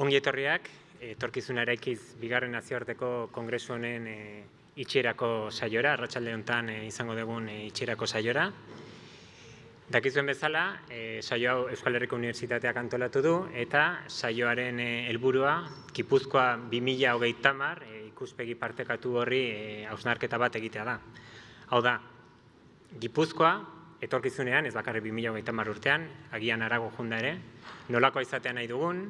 ongi etorriak, etorkizuna eraikiz bigarren nazioarteko kongresu honen e, itxierako saiora, arratsalde honetan e, izango dugun e, itxierako saiora. Dakizuen bezala, e, saio hau Euskal Herriko Unibertsitateak antolatu du eta saioaren e, helburua Gipuzkoa 2030 tamar e, ikuspegi partekatu horri e, hausnarketa bat egitea da. Hau da, Gipuzkoa etorkizunean, ez bakarri 2030 tamar urtean, agian arago junda ere, nolako izatea nahi dugun,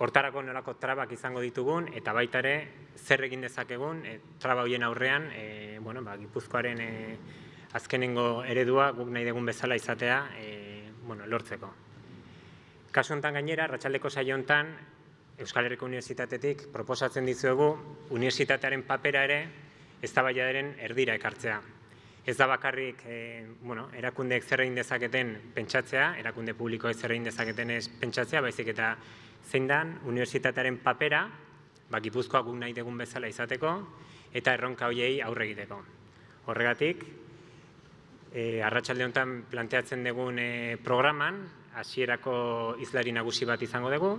hortarako nolako trabak izango ditugun, eta baita ere zer egin dezakegun, e, traba hoien aurrean, e, bueno, ba, Gipuzkoaren e, azkenengo eredua guk nahi dugun bezala izatea e, bueno, lortzeko. Kasu honetan gainera, Ratxaldeko saio honetan, Euskal Herriko Unibertsitatetik proposatzen dizuegu unibertsitatearen papera ere ez da erdira ekartzea. Ez da bakarrik e, bueno, erakundeek zer egin dezaketen pentsatzea, erakunde publikoek zer egin dezaketen ez pentsatzea, baizik eta zein dan unibertsitatearen papera, ba, gipuzkoa guk nahi degun bezala izateko, eta erronka hoiei aurre egiteko. Horregatik, e, arratsalde honetan planteatzen dugun e, programan, hasierako izlari nagusi bat izango dugu,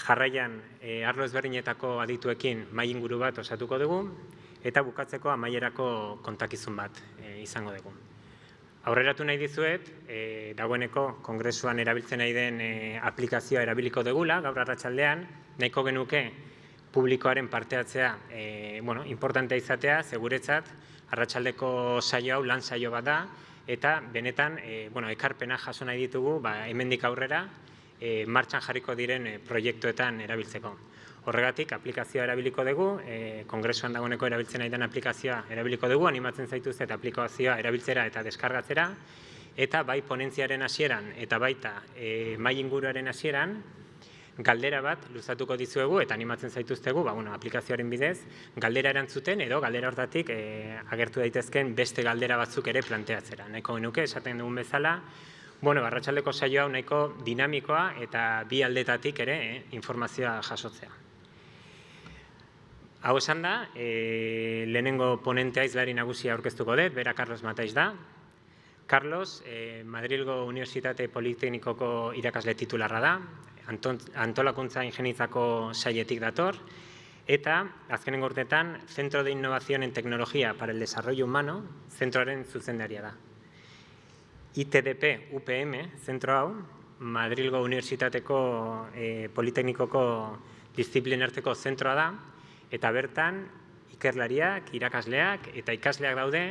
jarraian e, arlo ezberdinetako adituekin mai inguru bat osatuko dugu, eta bukatzeko amaierako kontakizun bat e, izango dugu. Aurreratu nahi dizuet, e, dagoeneko kongresuan erabiltzen nahi den e, aplikazioa erabiliko degula, gaur arratsaldean. Nahiko genuke publikoaren parteatzea e, bueno, importantea izatea, seguretzat, arratsaldeko saio hau lan saio bat da, eta benetan e, bueno, ekarpena jaso nahi ditugu ba, hemendik aurrera e, martxan jarriko diren proiektuetan erabiltzeko. Horregatik, aplikazioa erabiliko dugu, e, kongresuan dagoeneko erabiltzen nahi den aplikazioa erabiliko dugu, animatzen zaituz eta aplikazioa erabiltzera eta deskargatzera, eta bai ponentziaren hasieran eta baita e, mai inguruaren hasieran, galdera bat luzatuko dizuegu eta animatzen zaituztegu, ba, bueno, aplikazioaren bidez, galdera erantzuten edo galdera hortatik e, agertu daitezken beste galdera batzuk ere planteatzera. Nahiko genuke, esaten dugun bezala, bueno, barratxaldeko saio hau nahiko dinamikoa eta bi aldetatik ere eh, informazioa jasotzea. Hau esan da, e, lehenengo ponentea izlari nagusia aurkeztuko dut, bera Carlos Mataiz da. Carlos, e, Madrilgo Unibertsitate Politeknikoko irakasle titularra da, antolakuntza ingenitzako saietik dator, eta azkenengo urtetan, Centro de Innovación en Tecnología para el Desarrollo Humano, zentroaren zuzendaria da. ITDP UPM, zentro hau, Madrilgo Unibertsitateko e, Politeknikoko disiplinarteko zentroa da, eta bertan ikerlariak, irakasleak eta ikasleak daude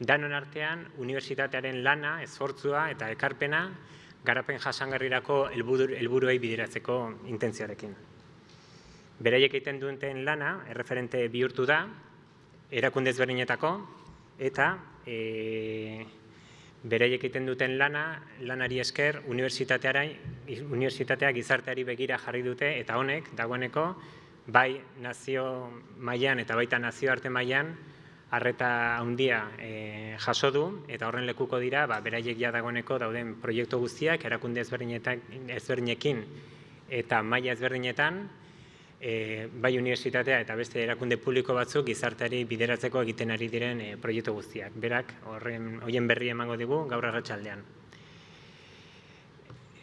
danon artean unibertsitatearen lana, esfortzua eta ekarpena garapen jasangarrirako helburuei bideratzeko intentzioarekin. Beraiek egiten duten lana, erreferente bihurtu da, erakunde ezberdinetako, eta e, beraiek egiten duten lana, lanari esker, unibertsitateak gizarteari begira jarri dute, eta honek, dagoeneko, bai nazio mailan eta baita nazio arte mailan harreta handia e, jaso du eta horren lekuko dira ba beraiek ja dagoeneko dauden proiektu guztiak erakunde ezberdinetan ezberdinekin eta maila ezberdinetan e, bai unibertsitatea eta beste erakunde publiko batzuk gizarteari bideratzeko egiten ari diren e, proiektu guztiak. Berak horren hoien berri emango digu gaur arratsaldean.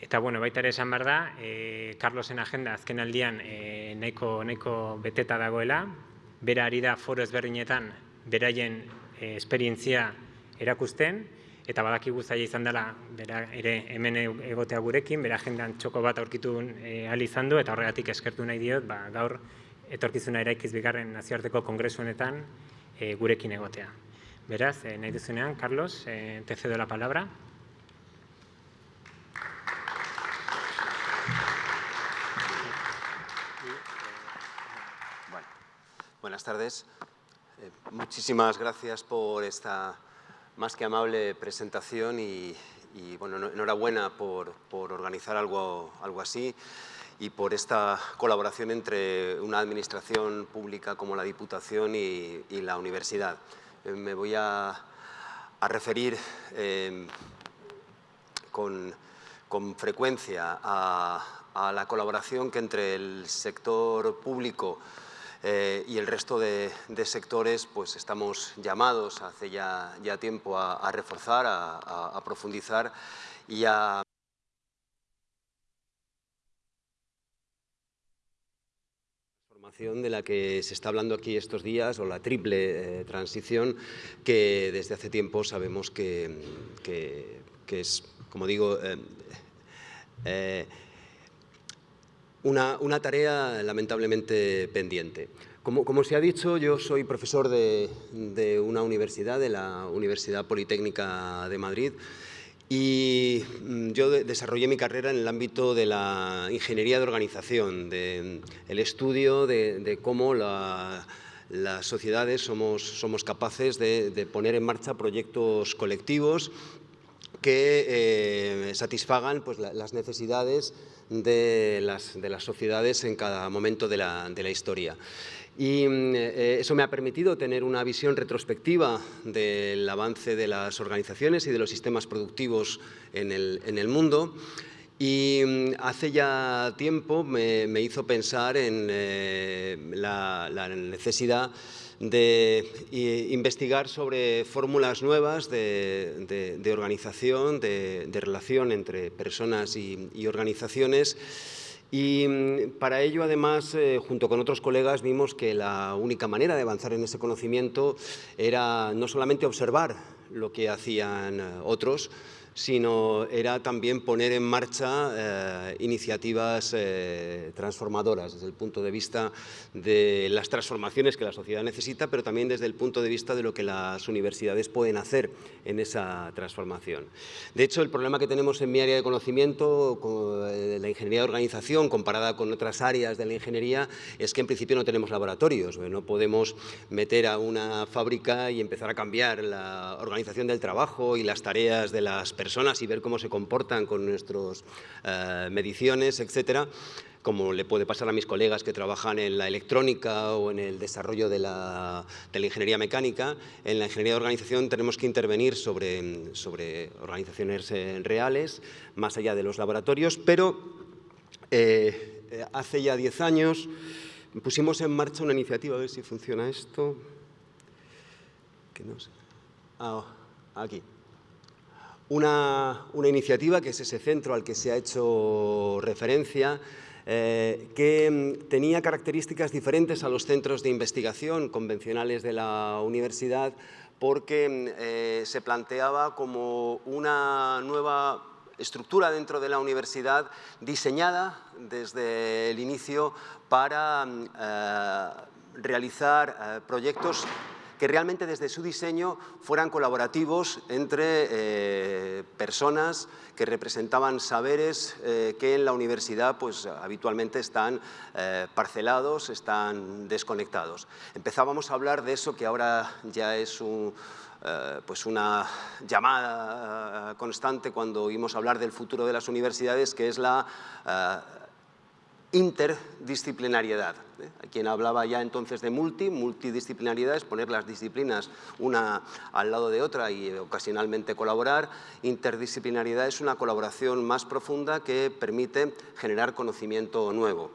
Eta bueno, baita ere esan behar da, e, Carlosen agenda azken aldian e, nahiko, nahiko beteta dagoela, bera ari da foro ezberdinetan beraien e, esperientzia erakusten, eta badakigu zaila izan dela bera ere hemen egotea gurekin, bera agendan txoko bat aurkitu e, izan du, eta horregatik eskertu nahi diot, ba, gaur etorkizuna eraikiz bigarren nazioarteko kongresuenetan e, gurekin egotea. Beraz, e, nahi duzunean, Carlos, e, te cedo la palabra. Buenas tardes. Eh, muchísimas gracias por esta más que amable presentación y, bueno, enhorabuena por, organizar algo, algo así y por esta colaboración entre una administración pública como la Diputación y, la universidad. Eh, me voy a, referir em, con, frecuencia a, a la colaboración que entre el sector público eh, y el resto de, sectores pues estamos llamados hace ya, ya tiempo a, reforzar, a, profundizar y a de la que se está hablando aquí estos días, o la triple eh, transición, que desde hace tiempo sabemos que, es, como digo, eh, una, tarea lamentablemente pendiente. Como, se ha dicho, yo soy profesor de, de una universidad, de la Universidad Politécnica de Madrid, y mm, yo desarrollé mi carrera en el ámbito de la ingeniería de organización, del el estudio de, cómo las sociedades somos, capaces de, poner en marcha proyectos colectivos que eh, satisfagan pues, las necesidades de las, sociedades en cada momento de la historia. Y mm, eh, eso me ha permitido tener una visión retrospectiva del avance de las organizaciones y de los sistemas productivos en el, mundo. Y mm, hace ya tiempo me, hizo pensar en eh, la, necesidad de investigar sobre fórmulas nuevas de, organización, de, relación entre personas y, y organizaciones. Y mm, para ello, además, eh, junto con otros colegas, vimos que la única manera de avanzar en ese conocimiento era no solamente observar lo que hacían eh, otros, sino era también poner en marcha eh, iniciativas eh, transformadoras desde el punto de vista de las transformaciones que la sociedad necesita, pero también desde el punto de vista de lo que las universidades pueden hacer en esa transformación. De hecho, el problema que tenemos en mi área de conocimiento, de la ingeniería de organización, comparada con otras áreas de la ingeniería, es que en principio no tenemos laboratorios, no podemos meter a una fábrica y empezar a cambiar la organización del trabajo y las tareas de las personas personas y ver cómo se comportan con nuestras eh, mediciones, etcétera, como le puede pasar a mis colegas que trabajan en la electrónica o en el desarrollo de la, ingeniería mecánica. En la ingeniería de organización tenemos que intervenir sobre, sobre organizaciones eh, reales, más allá de los laboratorios, pero eh, hace ya 10 años pusimos en marcha una iniciativa, a ver si funciona esto. Que no sé. Ah, aquí una, iniciativa que es ese centro al que se ha hecho referencia, eh, que mm, tenía características diferentes a los centros de investigación convencionales de la universidad porque mm, eh, se planteaba como una nueva estructura dentro de la universidad diseñada desde el inicio para mm, eh, realizar proyectos que realmente desde su diseño fueran colaborativos entre eh, personas que representaban saberes eh, que en la universidad pues, habitualmente están eh, parcelados, están desconectados. Empezábamos a hablar de eso que ahora ya es pues una llamada constante cuando oímos hablar del futuro de las universidades, que es la interdisciplinariedad. ¿eh? Quien hablaba ya entonces de multi, multidisciplinariedad es poner las disciplinas una al lado de otra y ocasionalmente colaborar. Interdisciplinariedad es una colaboración más profunda que permite generar conocimiento nuevo.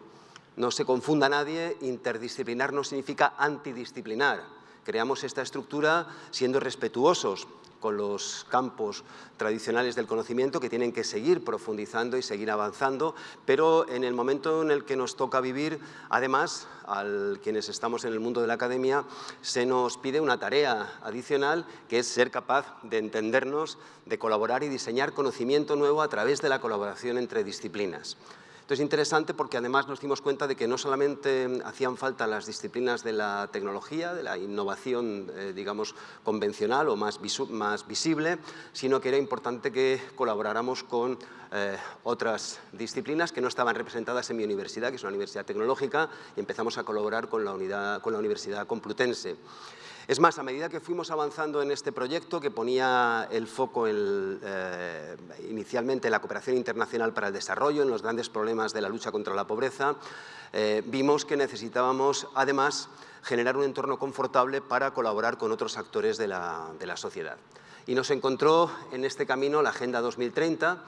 No se confunda nadie, interdisciplinar no significa antidisciplinar. Creamos esta estructura siendo respetuosos con los campos tradicionales del conocimiento que tienen que seguir profundizando y seguir avanzando, pero en el momento en el que nos toca vivir, además, a quienes estamos en el mundo de la academia, se nos pide una tarea adicional que es ser capaz de entendernos, de colaborar y diseñar conocimiento nuevo a través de la colaboración entre disciplinas. Esto es interesante porque además nos dimos cuenta de que no solamente hacían falta las disciplinas de la tecnología, de la innovación, eh, digamos, convencional o más, visible, sino que era importante que colaboráramos con eh, otras disciplinas que no estaban representadas en mi universidad, que es una universidad tecnológica, y empezamos a colaborar con la Universidad Complutense. Es más, a medida que fuimos avanzando en este proyecto, que ponía el foco eh, inicialmente en la cooperación internacional para el desarrollo, en los grandes problemas de la lucha contra la pobreza, eh, vimos que necesitábamos, además, generar un entorno confortable para colaborar con otros actores de la, sociedad. Y nos encontró en este camino la Agenda 2030,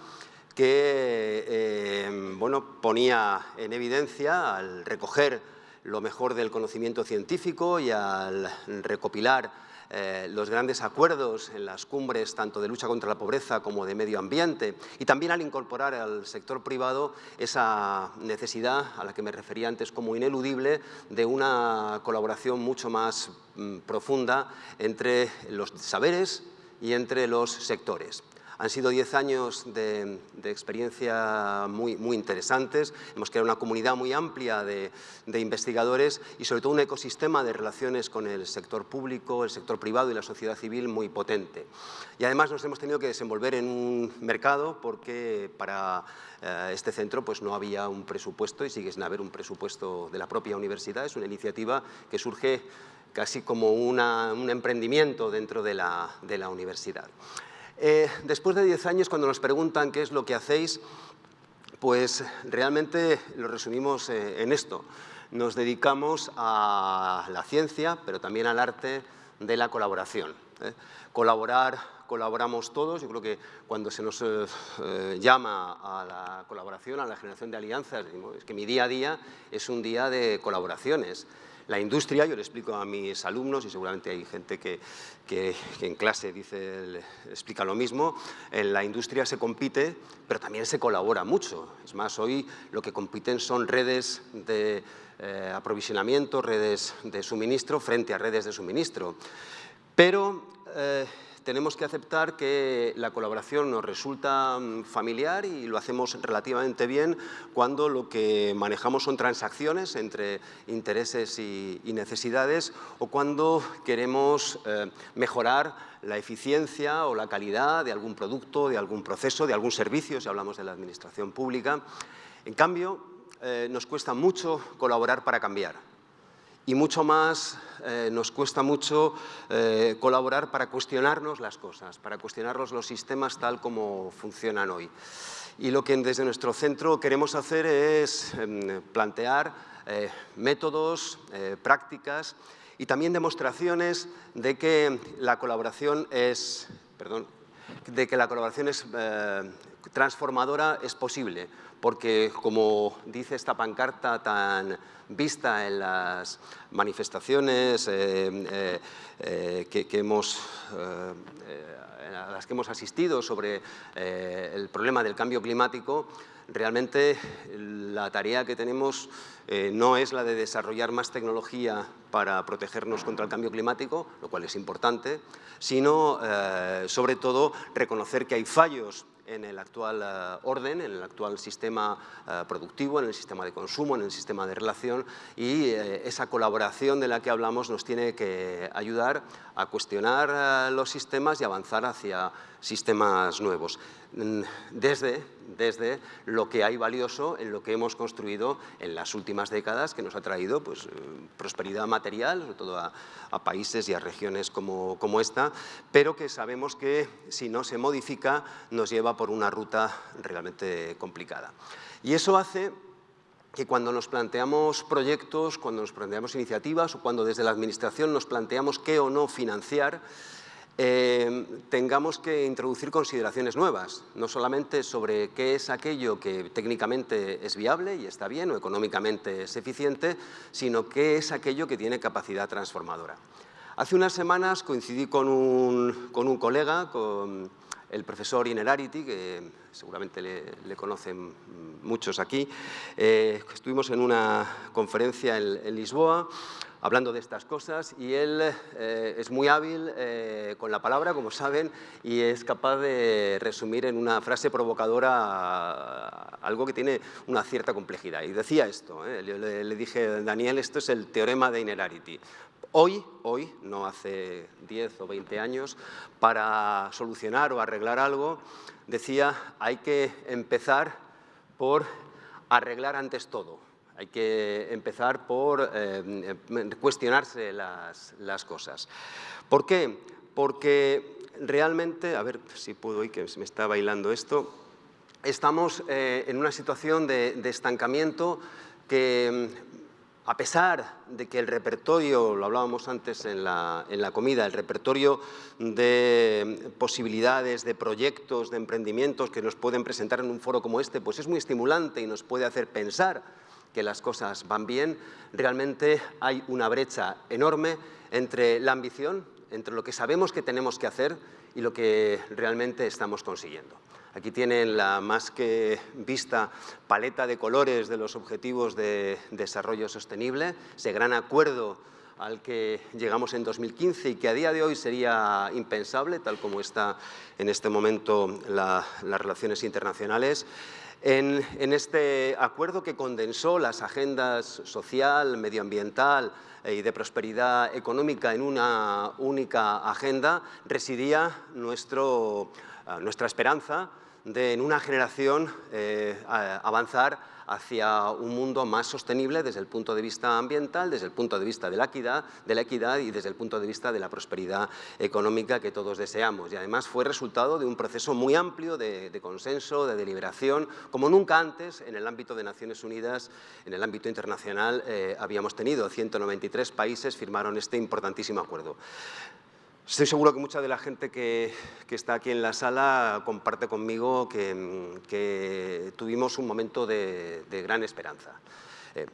que eh, bueno, ponía en evidencia, al recoger lo mejor del conocimiento científico y al recopilar eh, los grandes acuerdos en las cumbres tanto de lucha contra la pobreza como de medio ambiente y también al incorporar al sector privado esa necesidad a la que me refería antes como ineludible de una colaboración mucho más mm, profunda entre los saberes y entre los sectores. Han sido 10 años de, experiencia muy, muy, interesantes. Hemos creado una comunidad muy amplia de, investigadores y sobre todo un ecosistema de relaciones con el sector público, el sector privado y la sociedad civil muy potente. Y además nos hemos tenido que desenvolver en un mercado porque para eh, este centro pues no había un presupuesto y sigue sin haber un presupuesto de la propia universidad. Es una iniciativa que surge casi como un emprendimiento dentro de la, de la universidad. Eh, después de 10 años, cuando nos preguntan qué es lo que hacéis, pues realmente lo resumimos eh, en esto. Nos dedicamos a la ciencia, pero también al arte de la colaboración. ¿eh? Colaborar, colaboramos todos. Yo creo que cuando se nos llama a la colaboración, a la generación de alianzas, es que mi día a día es un día de colaboraciones. La industria, yo le explico a mis alumnos y seguramente hay gente que, en clase dice, explica lo mismo, en la industria se compite, pero también se colabora mucho. Es más, hoy lo que compiten son redes de eh, aprovisionamiento, redes de suministro frente a redes de suministro. Pero eh, tenemos que aceptar que la colaboración nos resulta mm, familiar y lo hacemos relativamente bien cuando lo que manejamos son transacciones entre intereses y, necesidades o cuando queremos eh, mejorar la eficiencia o la calidad de algún producto, de algún proceso, de algún servicio, si hablamos de la administración pública. En cambio, eh, nos cuesta mucho colaborar para cambiar y mucho más eh, nos cuesta mucho eh, colaborar para cuestionarnos las cosas, para cuestionarnos los sistemas tal como funcionan hoy. Y lo que desde nuestro centro queremos hacer es em, plantear eh, métodos, prácticas y también demostraciones de que la colaboración es, perdón, de que la colaboración es transformadora es posible, porque como dice esta pancarta tan vista en las manifestaciones eh, eh, eh, que, hemos, a las que hemos asistido sobre el problema del cambio climático, realmente la tarea que tenemos no es la de desarrollar más tecnología para protegernos contra el cambio climático, lo cual es importante, sino sobre todo reconocer que hay fallos en el actual eh, orden, en el actual sistema eh, productivo, en el sistema de consumo, en el sistema de relación y eh, esa colaboración de la que hablamos nos tiene que ayudar a cuestionar los sistemas y avanzar hacia sistemas nuevos. Mm, desde, desde lo que hay valioso en lo que hemos construido en las últimas décadas, que nos ha traído pues, eh, prosperidad material, sobre todo a, países y a regiones como, como esta, pero que sabemos que si no se modifica nos lleva por una ruta realmente complicada. Y eso hace que cuando nos planteamos proyectos, cuando nos planteamos iniciativas o cuando desde la Administración nos planteamos qué o no financiar, eh, tengamos que introducir consideraciones nuevas, no solamente sobre qué es aquello que técnicamente es viable y está bien o económicamente es eficiente, sino qué es aquello que tiene capacidad transformadora. Hace unas semanas coincidí con un, con un colega, con el profesor Inerarity, que seguramente le, conocen muchos aquí. Eh, estuvimos en una conferencia en Lisboa hablando de estas cosas y él eh, es muy hábil eh, con la palabra, como saben, y es capaz de resumir en una frase provocadora algo que tiene una cierta complejidad. Y decía esto, eh, le, le, dije, Daniel, esto es el teorema de Inerarity. Hoy, hoy, no hace 10 o 20 años, para solucionar o arreglar algo, decía, hay que empezar por arreglar antes todo hay que empezar por eh, cuestionarse las, cosas. ¿Por qué? Porque realmente, a ver si puedo oír que me está bailando esto, estamos eh, en una situación de, estancamiento que a pesar de que el repertorio, lo hablábamos antes en la, en la, comida, el repertorio de posibilidades, de proyectos, de emprendimientos que nos pueden presentar en un foro como este, pues es muy estimulante y nos puede hacer pensar que las cosas van bien, realmente hay una brecha enorme entre la ambición, entre lo que sabemos que tenemos que hacer y lo que realmente estamos consiguiendo. Aquí tienen la más que vista paleta de colores de los objetivos de desarrollo sostenible, ese gran acuerdo al que llegamos en 2015 y que a día de hoy sería impensable, tal como está en este momento las relaciones internacionales. En, este acuerdo que condensó las agendas social, medioambiental y de prosperidad económica en una única agenda, residía nuestro, nuestra esperanza de en una generación eh, avanzar hacia un mundo más sostenible desde el punto de vista ambiental, desde el punto de vista de la equidad, de la equidad y desde el punto de vista de la prosperidad económica que todos deseamos. Y además fue resultado de un proceso muy amplio de, consenso, de deliberación, como nunca antes en el ámbito de Naciones Unidas, en el ámbito internacional, eh, habíamos tenido. 193 países firmaron este importantísimo acuerdo. Estoy seguro que mucha de la gente que, está aquí en la sala comparte conmigo que, tuvimos un momento de, gran esperanza. Eh,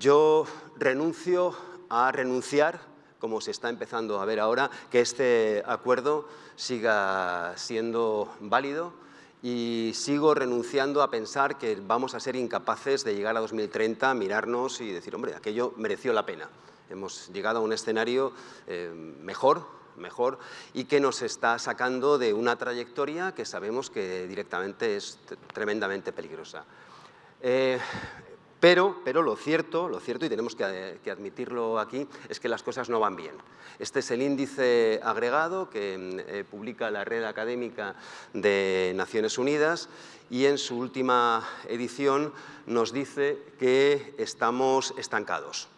yo renuncio a renunciar, como se está empezando a ver ahora, que este acuerdo siga siendo válido y sigo renunciando a pensar que vamos a ser incapaces de llegar a 2030, mirarnos y decir, hombre, aquello mereció la pena. Hemos llegado a un escenario eh, mejor, mejor y que nos está sacando de una trayectoria que sabemos que directamente es tremendamente peligrosa. Eh, pero, pero, lo cierto, lo cierto, y tenemos que, admitirlo aquí, es que las cosas no van bien. Este es el índice agregado que eh, publica la Red Académica de Naciones Unidas y en su última edición nos dice que estamos estancados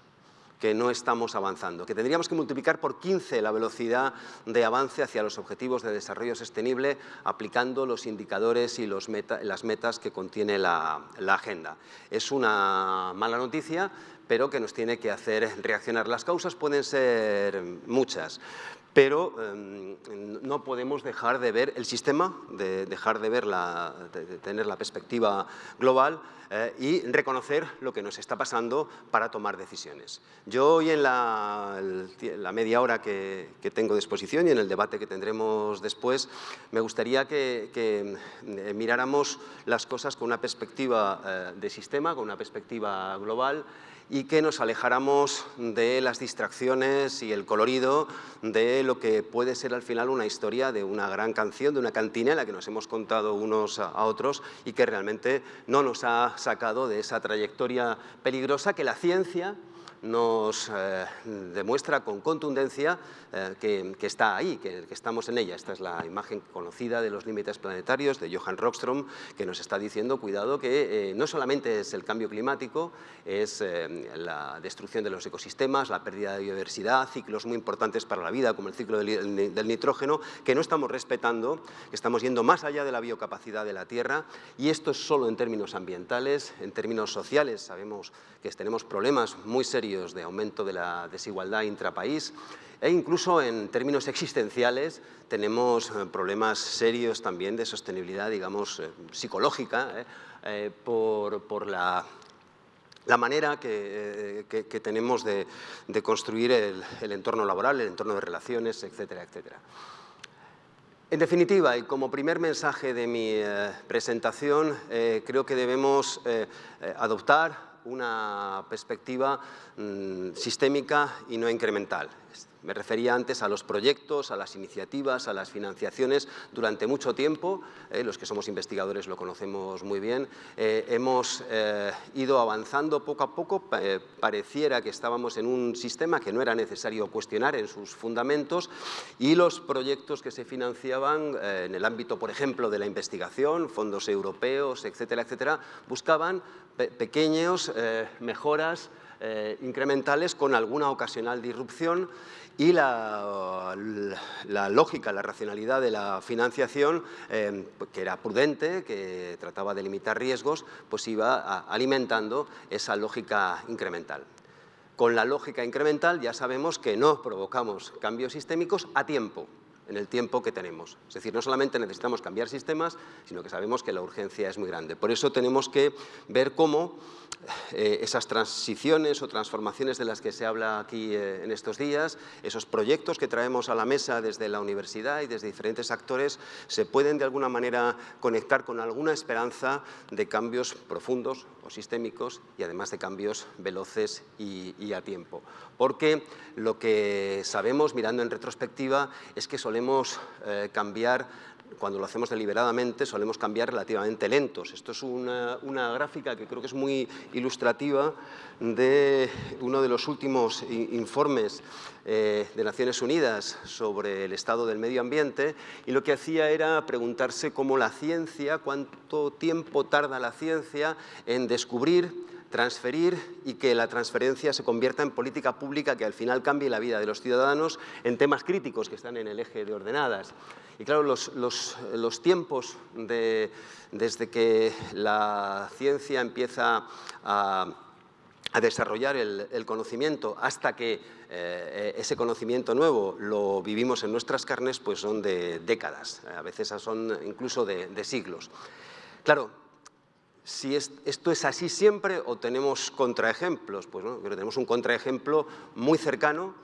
que no estamos avanzando, que tendríamos que multiplicar por 15 la velocidad de avance hacia los objetivos de desarrollo sostenible aplicando los indicadores y las metas que contiene la agenda. Es una mala noticia, pero que nos tiene que hacer reaccionar. Las causas pueden ser muchas, pero em, no podemos dejar de ver el sistema, de dejar de, ver la, de tener la perspectiva global eh, y reconocer lo que nos está pasando para tomar decisiones. Yo hoy en la, media hora que, tengo de exposición y en el debate que tendremos después, me gustaría que, que eh, miráramos las cosas con una perspectiva eh, de sistema, con una perspectiva global y que nos alejáramos de las distracciones y el colorido de lo que puede ser al final una historia de una gran canción, de una cantinela que nos hemos contado unos a otros y que realmente no nos ha sacado de esa trayectoria peligrosa que la ciencia nos eh, demuestra con contundencia eh, que, está ahí, que, estamos en ella. Esta es la imagen conocida de los límites planetarios de Johan Rockström, que nos está diciendo, cuidado, que eh, no solamente es el cambio climático, es la destrucción de los ecosistemas, la pérdida de biodiversidad, ciclos muy importantes para la vida, como el ciclo del, del nitrógeno, que no estamos respetando, que estamos yendo más allá de la biocapacidad de la Tierra, y esto es solo en términos ambientales, en términos sociales, sabemos que tenemos problemas muy serios de aumento de la desigualdad intrapaís e incluso en términos existenciales tenemos eh, problemas serios también de sostenibilidad, digamos, eh, psicológica, eh, por, la, la, manera que, tenemos de, construir el, el, entorno laboral, el entorno de relaciones, etcétera, etcétera. En definitiva, y como primer mensaje de mi presentación, creo que debemos adoptar una perspectiva mm, sistémica y no incremental. Me refería antes a los proyectos, a las iniciativas, a las financiaciones. Durante mucho tiempo, eh, los que somos investigadores lo conocemos muy bien, eh, hemos eh, ido avanzando poco a poco. pareciera que estábamos en un sistema que no era necesario cuestionar en sus fundamentos y los proyectos que se financiaban en el ámbito, por ejemplo, de la investigación, fondos europeos, etcétera, etcétera, buscaban pequeños mejoras incrementales con alguna ocasional disrupción y la, lógica, la racionalidad de la financiación, em, que era prudente, que trataba de limitar riesgos, pues iba alimentando esa lógica incremental. Con la lógica incremental ya sabemos que no provocamos cambios sistémicos a tiempo. En el tiempo que tenemos. Es decir, no solamente necesitamos cambiar sistemas, sino que sabemos que la urgencia es muy grande. Por eso tenemos que ver cómo eh, esas transiciones o transformaciones de las que se habla aquí eh, en estos días, esos proyectos que traemos a la mesa desde la universidad y desde diferentes actores, se pueden de alguna manera conectar con alguna esperanza de cambios profundos o sistémicos y además de cambios veloces y, a tiempo. Porque lo que sabemos mirando en retrospectiva es que solemos eh, cambiar cuando lo hacemos deliberadamente, solemos cambiar relativamente lentos. Esto es una, gráfica que creo que es muy ilustrativa de uno de los últimos informes eh, de Naciones Unidas sobre el estado del medio ambiente y lo que hacía era preguntarse cómo la ciencia, cuánto tiempo tarda la ciencia en descubrir transferir y que la transferencia se convierta en política pública que al final cambie la vida de los ciudadanos en temas críticos que están en el eje de ordenadas. Y claro, los, tiempos desde que la ciencia empieza a, desarrollar el, conocimiento hasta que eh, ese conocimiento nuevo lo vivimos en nuestras carnes, pues son de décadas, a veces son incluso de, de siglos. Claro, si esto es así siempre o tenemos contraejemplos. Pues no, tenemos un contraejemplo muy cercano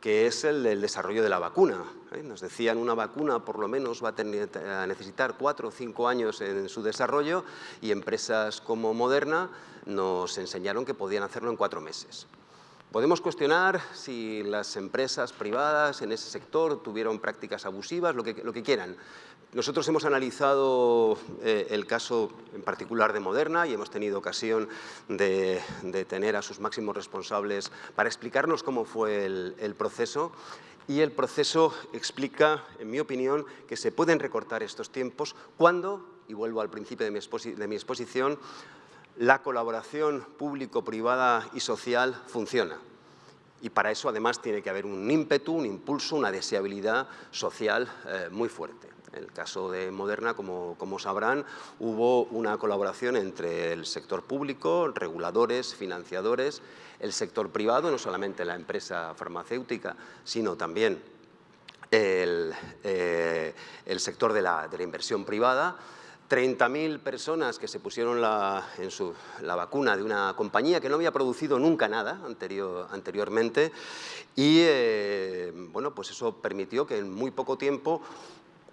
que es el del desarrollo de la vacuna. ¿eh? Nos decían una vacuna por lo menos va a, necesitar cuatro o cinco años en su desarrollo y empresas como Moderna nos enseñaron que podían hacerlo en cuatro meses. Podemos cuestionar si las empresas privadas en ese sector tuvieron prácticas abusivas, lo que quieran, nosotros hemos analizado eh, el caso en particular de Moderna y hemos tenido ocasión de, tener a sus máximos responsables para explicarnos cómo fue el, proceso y el proceso explica, en mi opinión, que se pueden recortar estos tiempos cuando, y vuelvo al principio de mi, exposición, la colaboración público-privada y social funciona. Y para eso, además, tiene que haber un ímpetu, un impulso, una deseabilidad social eh, muy fuerte. En el caso de Moderna, como, sabrán, hubo una colaboración entre el sector público, reguladores, financiadores, el sector privado, no solamente la empresa farmacéutica, sino también el, eh, sector de la, inversión privada, 30.000 personas que se pusieron la, en la vacuna de una compañía que no había producido nunca nada anterior, anteriormente y eh, bueno, pues eso permitió que en muy poco tiempo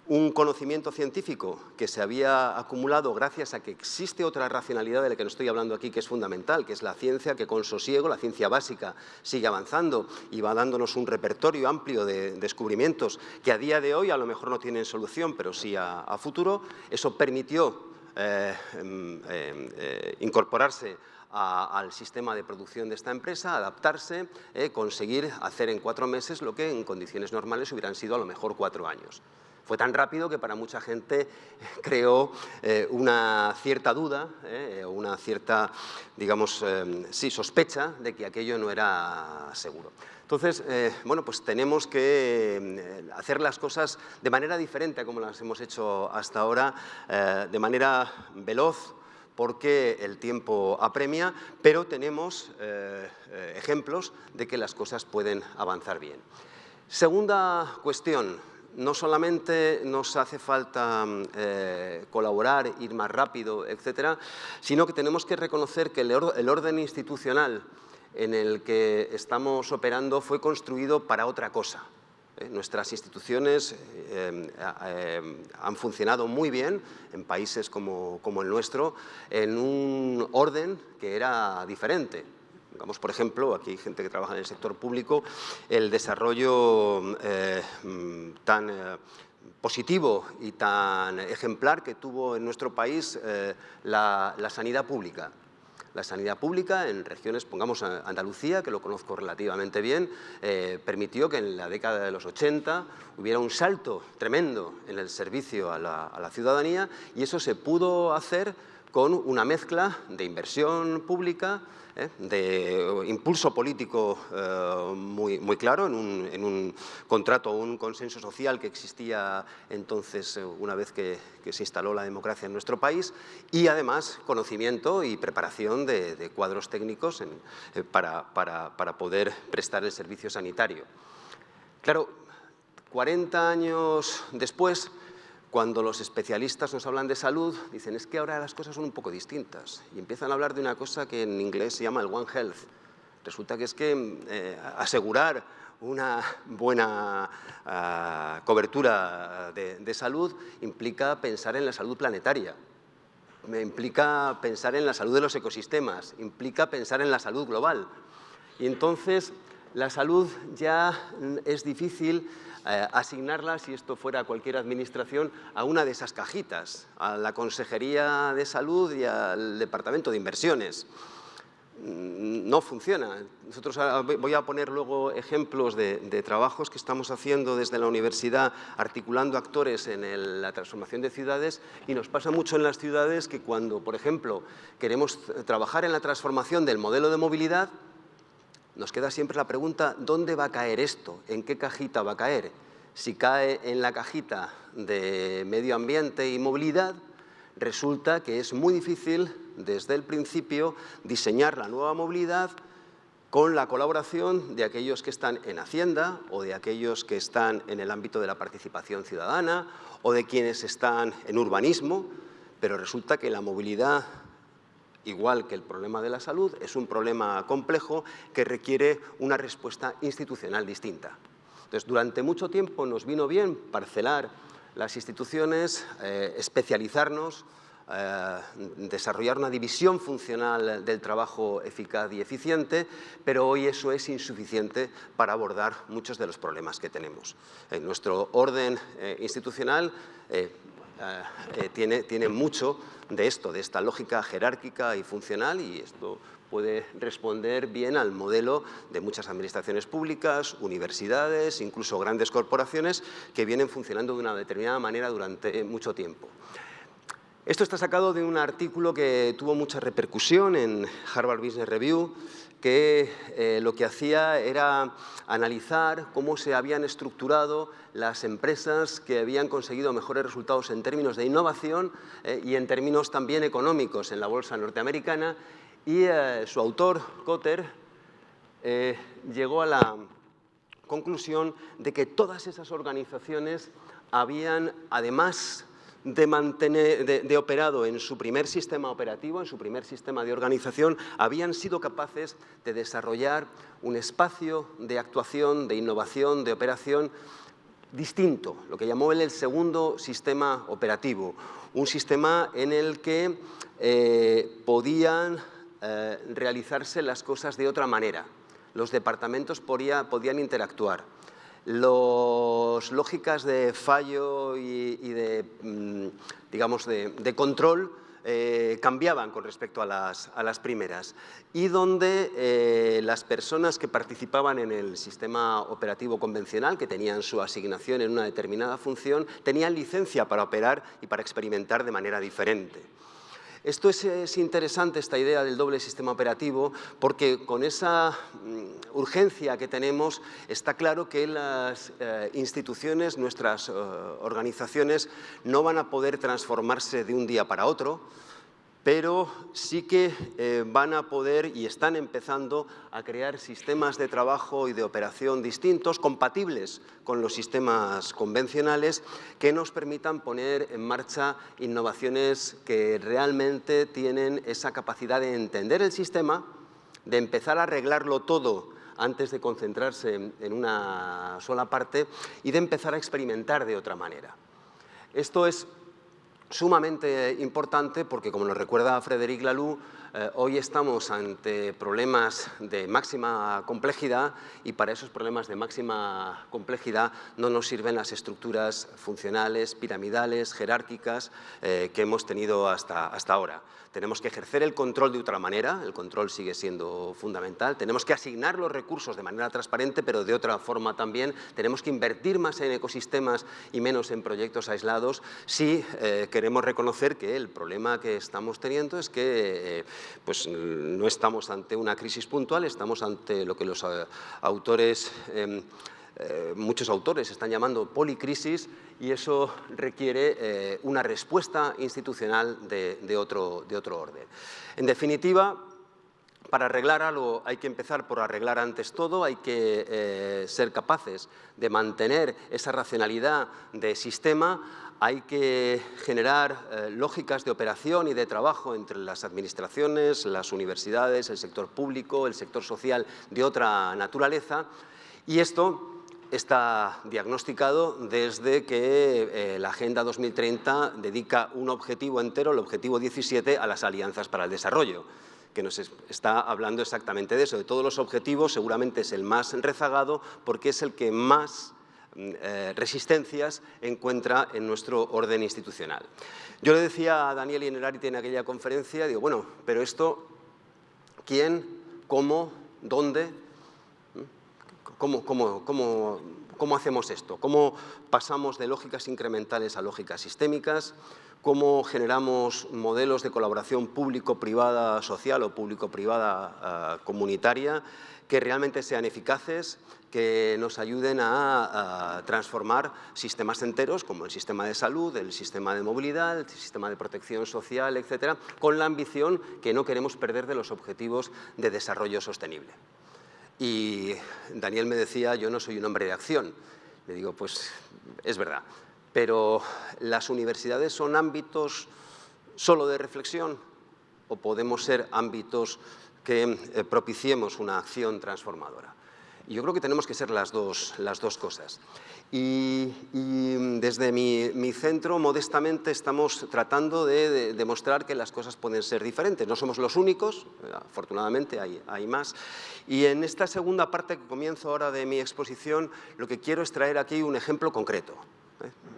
un conocimiento científico que se había acumulado gracias a que existe otra racionalidad de la que no estoy hablando aquí que es fundamental, que es la ciencia que con sosiego, la ciencia básica, sigue avanzando y va dándonos un repertorio amplio de descubrimientos que a día de hoy a lo mejor no tienen solución, pero sí a, futuro. Eso permitió eh, em, em, eh, incorporarse al sistema de producción de esta empresa, adaptarse, eh, conseguir hacer en cuatro meses lo que en condiciones normales hubieran sido a lo mejor cuatro años. Fue tan rápido que para mucha gente creó eh, una cierta duda, eh, una cierta, digamos, eh, sí, sospecha de que aquello no era seguro. Entonces, bueno, pues tenemos que hacer las cosas de manera diferente a como las hemos hecho hasta ahora, de manera veloz, porque el tiempo apremia, pero tenemos ejemplos de que las cosas pueden avanzar bien. Segunda cuestión, no solamente nos hace falta mm, eh, colaborar, ir más rápido, etcétera, sino que tenemos que reconocer que el, orden institucional en el que estamos operando fue construido para otra cosa. ¿eh? Nuestras instituciones eh, han funcionado muy bien en países como el nuestro en un orden que era diferente. Digamos, por ejemplo, aquí hay gente que trabaja en el sector público, el desarrollo eh, tan eh, positivo y tan ejemplar que tuvo en nuestro país eh, la, sanidad pública. La sanidad pública en regiones, pongamos Andalucía, que lo conozco relativamente bien, permitió que en la década de los 80 hubiera un salto tremendo en el servicio a la, a la ciudadanía y eso se pudo hacer con una mezcla de inversión pública, ¿eh? de impulso político eh, muy, muy, claro en un, en un, contrato o un consenso social que existía entonces eh, una vez que, se instaló la democracia en nuestro país y además conocimiento y preparación de, cuadros técnicos para, para, para poder prestar el servicio sanitario. Claro, 40 años después, cuando los especialistas nos hablan de salud, dicen es que ahora las cosas son un poco distintas y empiezan a hablar de una cosa que en inglés se llama el One Health. Resulta que es que eh, asegurar una buena ah, cobertura de, salud implica pensar en la salud planetaria, implica pensar en la salud de los ecosistemas, implica pensar en la salud global. Y entonces la salud ya es difícil eh, asignarla, si esto fuera cualquier administración, a una de esas cajitas, a la Consejería de Salud y al Departamento de Inversiones. Mm, no funciona. Nosotros voy a poner luego ejemplos de, trabajos que estamos haciendo desde la universidad articulando actores en la transformación de ciudades y nos pasa mucho en las ciudades que cuando, por ejemplo, queremos trabajar en la transformación del modelo de movilidad, nos queda siempre la pregunta ¿dónde va a caer esto? ¿En qué cajita va a caer? Si cae en la cajita de medio ambiente y movilidad, resulta que es muy difícil desde el principio diseñar la nueva movilidad con la colaboración de aquellos que están en Hacienda o de aquellos que están en el ámbito de la participación ciudadana o de quienes están en urbanismo, pero resulta que la movilidad, igual que el problema de la salud, es un problema complejo que requiere una respuesta institucional distinta. Entonces, durante mucho tiempo nos vino bien parcelar las instituciones, eh, especializarnos, eh, desarrollar una división funcional del trabajo eficaz y eficiente, pero hoy eso es insuficiente para abordar muchos de los problemas que tenemos. En nuestro orden eh, institucional tiene, tiene mucho de esto, de esta lógica jerárquica y funcional y esto puede responder bien al modelo de muchas administraciones públicas, universidades, incluso grandes corporaciones que vienen funcionando de una determinada manera durante mucho tiempo. Esto está sacado de un artículo que tuvo mucha repercusión en Harvard Business Review, que eh, lo que hacía era analizar cómo se habían estructurado las empresas que habían conseguido mejores resultados en términos de innovación eh, y en términos también económicos en la bolsa norteamericana. Y eh, su autor, Cotter, llegó a la conclusión de que todas esas organizaciones habían, además de, mantener, de, operado en su primer sistema operativo, en su primer sistema de organización, habían sido capaces de desarrollar un espacio de actuación, de innovación, de operación distinto, lo que llamó él el segundo sistema operativo, un sistema en el que eh, podían eh, realizarse las cosas de otra manera. Los departamentos podían interactuar. Las lógicas de fallo y, de, mm, digamos, de, control eh, cambiaban con respecto a las, primeras y donde eh, las personas que participaban en el sistema operativo convencional, que tenían su asignación en una determinada función, tenían licencia para operar y para experimentar de manera diferente. Esto es, interesante, esta idea del doble sistema operativo, porque con esa mm, urgencia que tenemos está claro que las eh, instituciones, nuestras eh, organizaciones, no van a poder transformarse de un día para otro, pero sí que eh, van a poder y están empezando a crear sistemas de trabajo y de operación distintos, compatibles con los sistemas convencionales, que nos permitan poner en marcha innovaciones que realmente tienen esa capacidad de entender el sistema, de empezar a arreglarlo todo antes de concentrarse en una sola parte y de empezar a experimentar de otra manera. Esto es sumamente importante porque, como nos recuerda Frédéric Laloux, eh, hoy estamos ante problemas de máxima complejidad y para esos problemas de máxima complejidad no nos sirven las estructuras funcionales, piramidales, jerárquicas eh, que hemos tenido hasta, hasta ahora. Tenemos que ejercer el control de otra manera, el control sigue siendo fundamental, tenemos que asignar los recursos de manera transparente, pero de otra forma también, tenemos que invertir más en ecosistemas y menos en proyectos aislados. Si eh, queremos reconocer que el problema que estamos teniendo es que pues, no estamos ante una crisis puntual, estamos ante lo que los eh, autores em, eh, muchos autores están llamando policrisis y eso requiere eh, una respuesta institucional de, otro, de otro orden. En definitiva, para arreglar algo hay que empezar por arreglar antes todo, hay que ser capaces de mantener esa racionalidad de sistema, hay que generar eh, lógicas de operación y de trabajo entre las administraciones, las universidades, el sector público, el sector social de otra naturaleza y esto está diagnosticado desde que eh, la Agenda 2030 dedica un objetivo entero, el objetivo 17, a las alianzas para el desarrollo que nos está hablando exactamente de eso. De todos los objetivos, seguramente es el más rezagado porque es el que más eh, resistencias encuentra en nuestro orden institucional. Yo le decía a Daniel Inerarite en aquella conferencia, digo, bueno, pero esto, ¿quién, cómo, dónde? ¿Mm? ¿Cómo, cómo, cómo, cómo hacemos esto? ¿Cómo pasamos de lógicas incrementales a lógicas sistémicas? Cómo generamos modelos de colaboración público-privada social o público-privada ah, comunitaria que realmente sean eficaces, que nos ayuden a, transformar sistemas enteros como el sistema de salud, el sistema de movilidad, el sistema de protección social, etcétera, con la ambición que no queremos perder de los objetivos de desarrollo sostenible. Y Daniel me decía, yo no soy un hombre de acción. Le digo, pues es verdad, pero ¿las universidades son ámbitos solo de reflexión o podemos ser ámbitos que eh, propiciemos una acción transformadora? yo creo que tenemos que ser las dos, las dos cosas. Y, desde mi, centro, modestamente, estamos tratando de, demostrar que las cosas pueden ser diferentes. No somos los únicos, afortunadamente hay, hay, más. Y en esta segunda parte que comienzo ahora de mi exposición, lo que quiero es traer aquí un ejemplo concreto.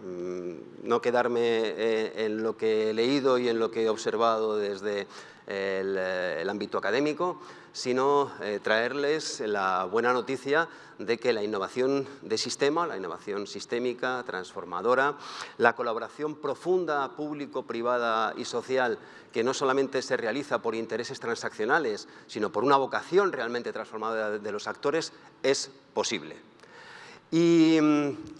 Mm, no quedarme eh, en lo que he leído y en lo que he observado desde el, eh, ámbito académico, sino eh, traerles la buena noticia de que la innovación de sistema, la innovación sistémica, transformadora, la colaboración profunda público, privada y social que no solamente se realiza por intereses transaccionales, sino por una vocación realmente transformadora de los actores, es posible. Y,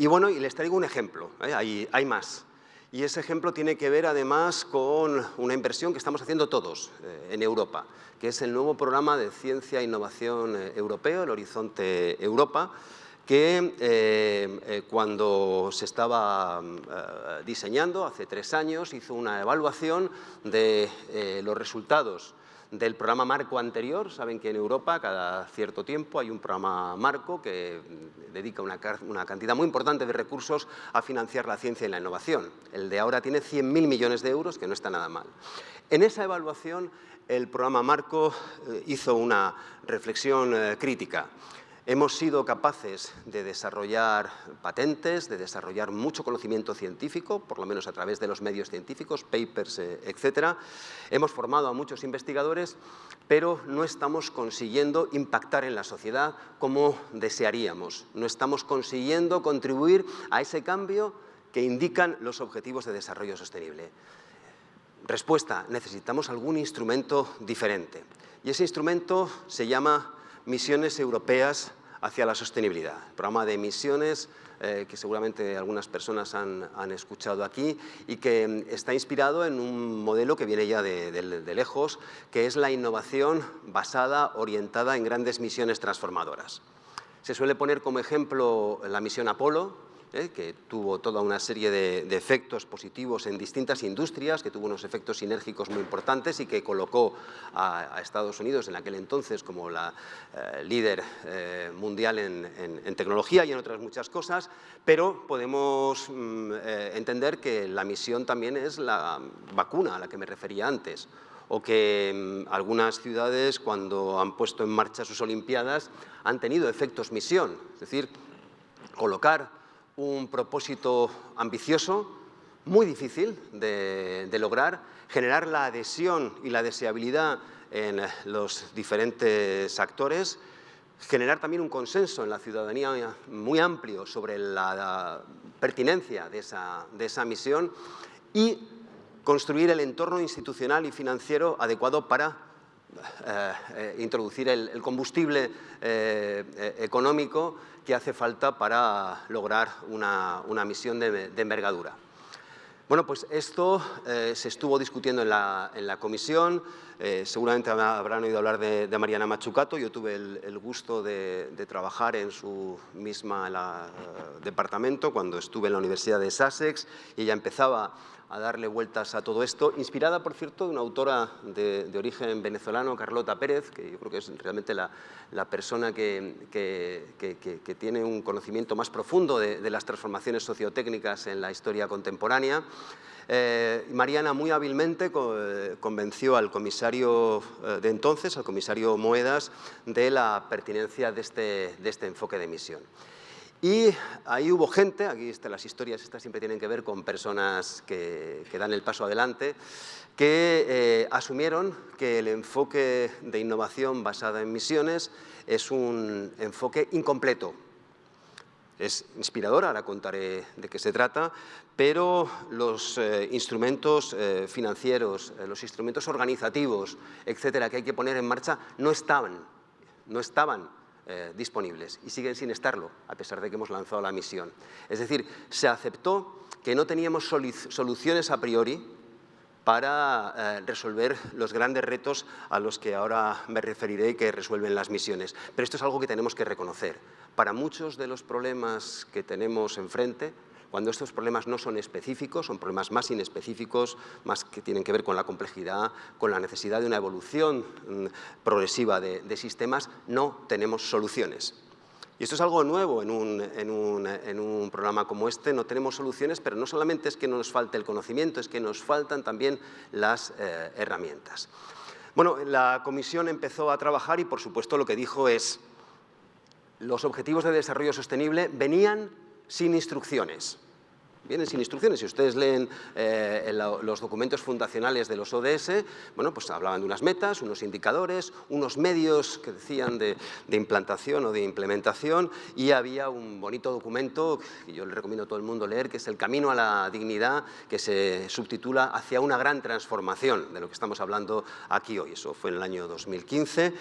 bueno, y les traigo un ejemplo, ¿eh? hay, más. Y ese ejemplo tiene que ver además con una inversión que estamos haciendo todos eh, en Europa, que es el nuevo programa de ciencia e innovación eh, europeo, el Horizonte Europa, que cuando se estaba diseñando hace tres años hizo una evaluación de los resultados del programa marco anterior. Saben que en Europa cada cierto tiempo hay un programa marco que dedica una, cantidad muy importante de recursos a financiar la ciencia y la innovación. El de ahora tiene 100.000 millones de euros, que no está nada mal. En esa evaluación el programa marco eh, hizo una reflexión eh, crítica. Hemos sido capaces de desarrollar patentes, de desarrollar mucho conocimiento científico, por lo menos a través de los medios científicos, papers, eh, etc. Hemos formado a muchos investigadores, pero no estamos consiguiendo impactar en la sociedad como desearíamos. No estamos consiguiendo contribuir a ese cambio que indican los Objetivos de Desarrollo Sostenible. Respuesta, necesitamos algún instrumento diferente. Y ese instrumento se llama Misiones Europeas hacia la sostenibilidad. El programa de misiones eh, que seguramente algunas personas han, escuchado aquí y que mm, está inspirado en un modelo que viene ya de, de, lejos, que es la innovación basada, orientada en grandes misiones transformadoras. Se suele poner como ejemplo la misión Apolo, ¿eh? que tuvo toda una serie de, efectos positivos en distintas industrias, que tuvo unos efectos sinérgicos muy importantes y que colocó a, Estados Unidos en aquel entonces como la eh, líder eh, mundial en, tecnología y en otras muchas cosas, pero podemos mm, entender que la misión también es la vacuna a la que me refería antes o que mm, algunas ciudades cuando han puesto en marcha sus Olimpiadas han tenido efectos misión, es decir, colocar un propósito ambicioso, muy difícil de, lograr, generar la adhesión y la deseabilidad en los diferentes actores, generar también un consenso en la ciudadanía muy amplio sobre la, pertinencia de esa, misión y construir el entorno institucional y financiero adecuado para eh, eh, introducir el, combustible eh, económico que hace falta para lograr una, misión de, envergadura. Bueno, pues esto se estuvo discutiendo en la, en la comisión, seguramente habrán oído hablar de, Mariana Machucato, yo tuve el, gusto de, trabajar en su misma departamento cuando estuve en la Universidad de Sussex y ella empezaba a darle vueltas a todo esto, inspirada, por cierto, de una autora de, origen venezolano, Carlota Pérez, que yo creo que es realmente la, persona que, que, tiene un conocimiento más profundo de, las transformaciones sociotécnicas en la historia contemporánea. Eh, Mariana muy hábilmente convenció al comisario eh, de entonces, al comisario Moedas, de la pertinencia de este, de este enfoque de emisión. Y ahí hubo gente, aquí las historias estas siempre tienen que ver con personas que, dan el paso adelante, que eh, asumieron que el enfoque de innovación basada en misiones es un enfoque incompleto. Es inspirador, ahora contaré de qué se trata, pero los eh, instrumentos eh, financieros, los instrumentos organizativos, etcétera, que hay que poner en marcha, no estaban, no estaban eh, disponibles y siguen sin estarlo, a pesar de que hemos lanzado la misión. Es decir, se aceptó que no teníamos soluciones a priori para eh, resolver los grandes retos a los que ahora me referiré y que resuelven las misiones. Pero esto es algo que tenemos que reconocer. Para muchos de los problemas que tenemos enfrente, cuando estos problemas no son específicos, son problemas más inespecíficos, más que tienen que ver con la complejidad, con la necesidad de una evolución mm, progresiva de, sistemas, no tenemos soluciones. Y esto es algo nuevo en un, programa como este, no tenemos soluciones, pero no solamente es que nos falte el conocimiento, es que nos faltan también las eh, herramientas. Bueno, la comisión empezó a trabajar y por supuesto lo que dijo es los objetivos de desarrollo sostenible venían sin instrucciones. Vienen sin instrucciones. Si ustedes leen eh, los documentos fundacionales de los ODS, bueno, pues hablaban de unas metas, unos indicadores, unos medios que decían de, implantación o de implementación y había un bonito documento que yo le recomiendo a todo el mundo leer, que es El camino a la dignidad, que se subtitula Hacia una gran transformación, de lo que estamos hablando aquí hoy. Eso fue en el año 2015,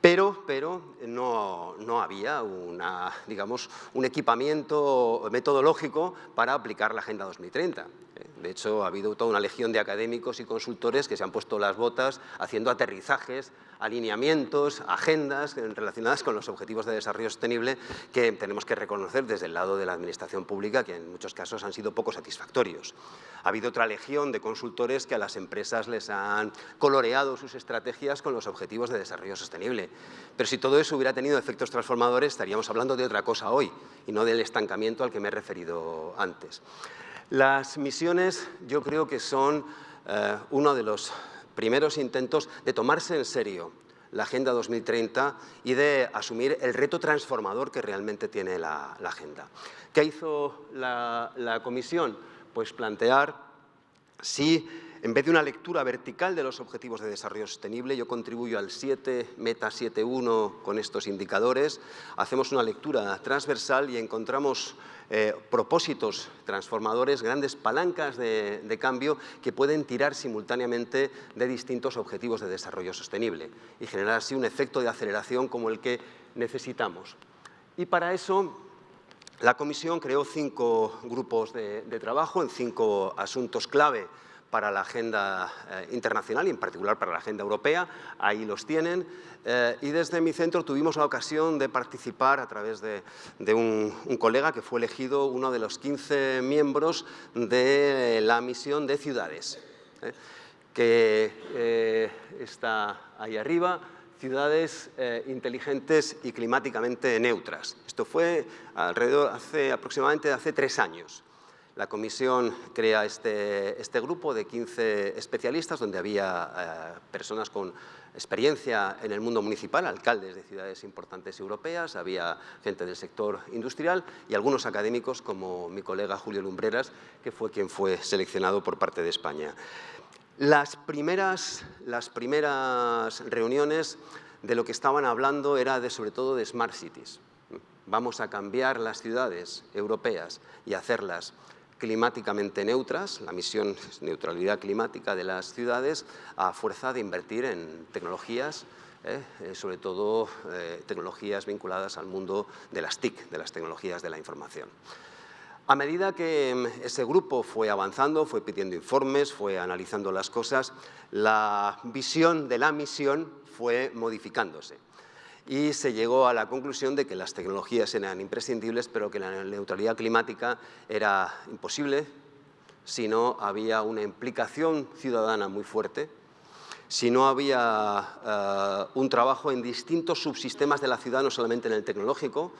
pero, pero no, no había una, digamos, un equipamiento metodológico para aplicar la Agenda 2030. De hecho, ha habido toda una legión de académicos y consultores que se han puesto las botas haciendo aterrizajes, alineamientos, agendas relacionadas con los objetivos de desarrollo sostenible que tenemos que reconocer desde el lado de la administración pública, que en muchos casos han sido poco satisfactorios. Ha habido otra legión de consultores que a las empresas les han coloreado sus estrategias con los objetivos de desarrollo sostenible. Pero si todo eso hubiera tenido efectos transformadores, estaríamos hablando de otra cosa hoy y no del estancamiento al que me he referido antes. Las misiones yo creo que son eh, uno de los primeros intentos de tomarse en serio la Agenda 2030 y de asumir el reto transformador que realmente tiene la, Agenda. ¿Qué hizo la, la Comisión? Pues plantear si en vez de una lectura vertical de los objetivos de desarrollo sostenible, yo contribuyo al 7, Meta 7.1 con estos indicadores, hacemos una lectura transversal y encontramos eh, propósitos transformadores, grandes palancas de, cambio que pueden tirar simultáneamente de distintos objetivos de desarrollo sostenible y generar así un efecto de aceleración como el que necesitamos. Y para eso la Comisión creó cinco grupos de trabajo en cinco asuntos clave para la agenda eh, internacional y en particular para la agenda europea, ahí los tienen. Eh, y desde mi centro tuvimos la ocasión de participar a través de, un, colega que fue elegido uno de los 15 miembros de la misión de ciudades, ¿eh? que está ahí arriba, ciudades inteligentes y climáticamente neutras. Esto fue alrededor, hace, aproximadamente hace tres años. La comisión crea este, este grupo de 15 especialistas donde había eh, personas con experiencia en el mundo municipal, alcaldes de ciudades importantes europeas, había gente del sector industrial y algunos académicos como mi colega Julio Lumbreras, que fue quien fue seleccionado por parte de España. Las primeras, las primeras reuniones de lo que estaban hablando era de, sobre todo de Smart Cities. Vamos a cambiar las ciudades europeas y hacerlas climáticamente neutras, la misión es neutralidad climática de las ciudades, a fuerza de invertir en tecnologías, eh, sobre todo eh, tecnologías vinculadas al mundo de las TIC, de las tecnologías de la información. A medida que mm, ese grupo fue avanzando, fue pidiendo informes, fue analizando las cosas, la visión de la misión fue modificándose y se llegó a la conclusión de que las tecnologías eran imprescindibles, pero que la neutralidad climática era imposible si no había una implicación ciudadana muy fuerte, si no había eh, un trabajo en distintos subsistemas de la ciudad, no solamente en el tecnológico,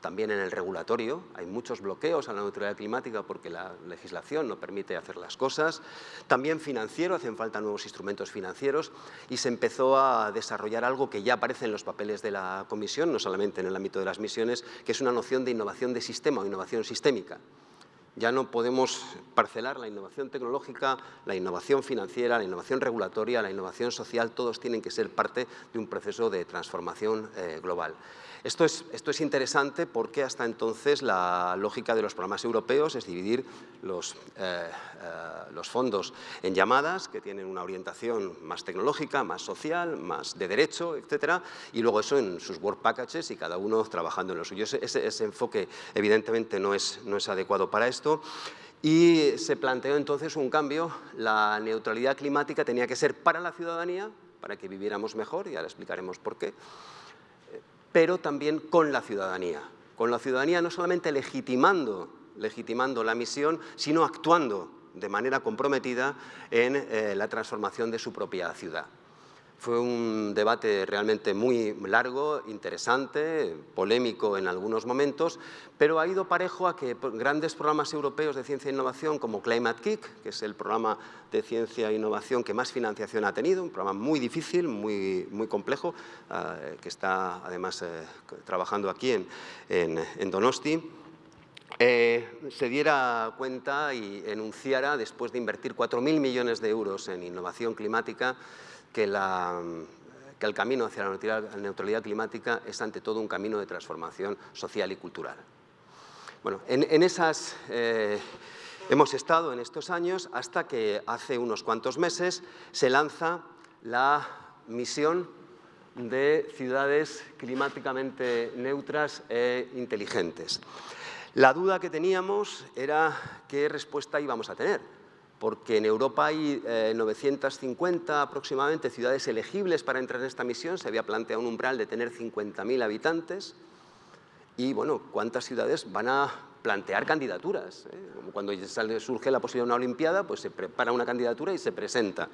también en el regulatorio. Hay muchos bloqueos a la neutralidad climática porque la legislación no permite hacer las cosas. También financiero, hacen falta nuevos instrumentos financieros y se empezó a desarrollar algo que ya aparece en los papeles de la Comisión, no solamente en el ámbito de las misiones, que es una noción de innovación de sistema o innovación sistémica. Ya no podemos parcelar la innovación tecnológica, la innovación financiera, la innovación regulatoria, la innovación social, todos tienen que ser parte de un proceso de transformación eh, global. Esto es, interesante porque hasta entonces la lógica de los programas europeos es dividir los, eh, eh, los, fondos en llamadas que tienen una orientación más tecnológica, más social, más de derecho, etcétera, y luego eso en sus work packages y cada uno trabajando en lo suyo. Ese, ese enfoque evidentemente no es, no es adecuado para esto y se planteó entonces un cambio. La neutralidad climática tenía que ser para la ciudadanía, para que viviéramos mejor, y ahora explicaremos por qué, pero también con la ciudadanía. Con la ciudadanía no solamente legitimando, legitimando la misión, sino actuando de manera comprometida en eh, la transformación de su propia ciudad. Fue un debate realmente muy largo, interesante, polémico en algunos momentos, pero ha ido parejo a que grandes programas europeos de ciencia e innovación como Climate Kick, que es el programa de ciencia e innovación que más financiación ha tenido, un programa muy difícil, muy, muy complejo, eh, que está además eh, trabajando aquí en, en, Donosti, eh, se diera cuenta y enunciara, después de invertir 4.000 millones de euros en innovación climática, que, el camino hacia la neutralidad climática es ante todo un camino de transformación social y cultural. Bueno, en, esas eh, hemos estado en estos años hasta que hace unos cuantos meses se lanza la misión de ciudades climáticamente neutras e inteligentes. La duda que teníamos era qué respuesta íbamos a tener porque en Europa hay 950 eh, aproximadamente ciudades elegibles para entrar en esta misión, se había planteado un umbral de tener 50.000 habitantes, y bueno, ¿cuántas ciudades van a plantear candidaturas? Eh? Cuando surge la posibilidad de una olimpiada, pues se prepara una candidatura y se presenta.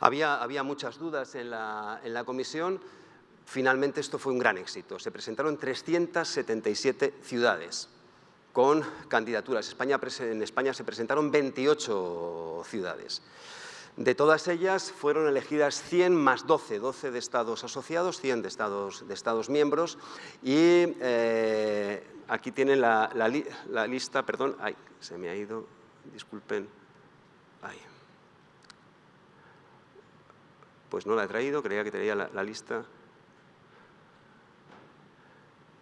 Había, muchas dudas en la comisión, finalmente esto fue un gran éxito, se presentaron 377 ciudades, con candidaturas. España, en España se presentaron 28 ciudades. De todas ellas fueron elegidas 100 más 12, 12 de estados asociados, 100 de estados, miembros y eh, aquí tienen la, lista, perdón, ay, se me ha ido, disculpen, ay. Pues no la he traído, creía que tenía la lista.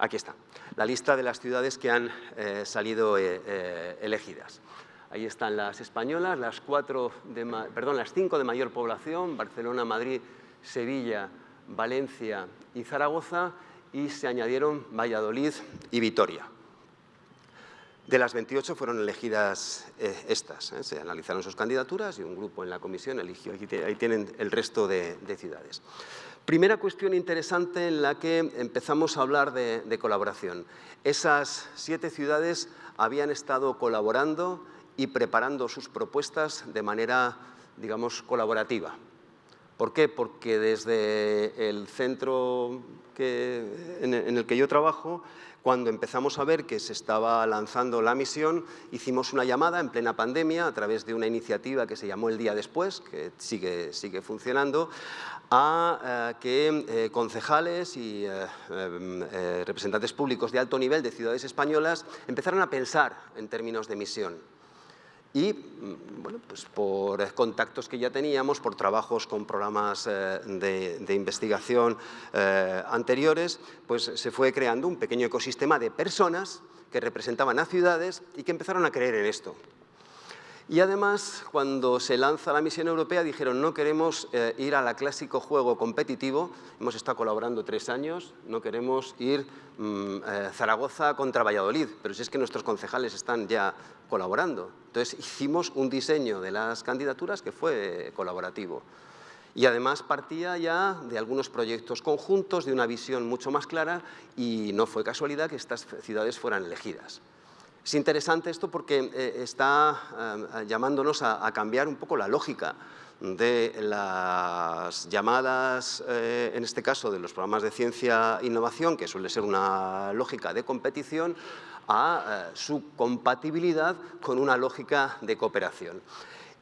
Aquí está, la lista de las ciudades que han eh, salido eh, eh, elegidas. Ahí están las españolas, las, cuatro perdón, las cinco de mayor población, Barcelona, Madrid, Sevilla, Valencia y Zaragoza, y se añadieron Valladolid y Vitoria. De las 28 fueron elegidas estas, se analizaron sus candidaturas y un grupo en la comisión eligió, ahí tienen el resto de ciudades. Primera cuestión interesante en la que empezamos a hablar de, colaboración. Esas siete ciudades habían estado colaborando y preparando sus propuestas de manera, digamos, colaborativa. ¿Por qué? Porque desde el centro en el que yo trabajo cuando empezamos a ver que se estaba lanzando la misión, hicimos una llamada en plena pandemia a través de una iniciativa que se llamó El Día Después, que sigue, sigue funcionando, a eh, que eh, concejales y eh, representantes públicos de alto nivel de ciudades españolas empezaran a pensar en términos de misión y mm, bueno, pues por contactos que ya teníamos, por trabajos con programas eh, de, investigación anteriores, pues se fue creando un pequeño ecosistema de personas que representaban a ciudades y que empezaron a creer en esto. Y además, cuando se lanza la misión europea, dijeron no queremos eh, ir al clásico juego competitivo, hemos estado colaborando tres años, no queremos ir mm, eh, Zaragoza contra Valladolid, pero si es que nuestros concejales están ya colaborando. Entonces hicimos un diseño de las candidaturas que fue colaborativo. Y además partía ya de algunos proyectos conjuntos, de una visión mucho más clara y no fue casualidad que estas ciudades fueran elegidas. Es interesante esto porque eh, está eh, llamándonos a, cambiar un poco la lógica de las llamadas, eh, en este caso de los programas de ciencia e innovación, que suele ser una lógica de competición, a su compatibilidad con una lógica de cooperación.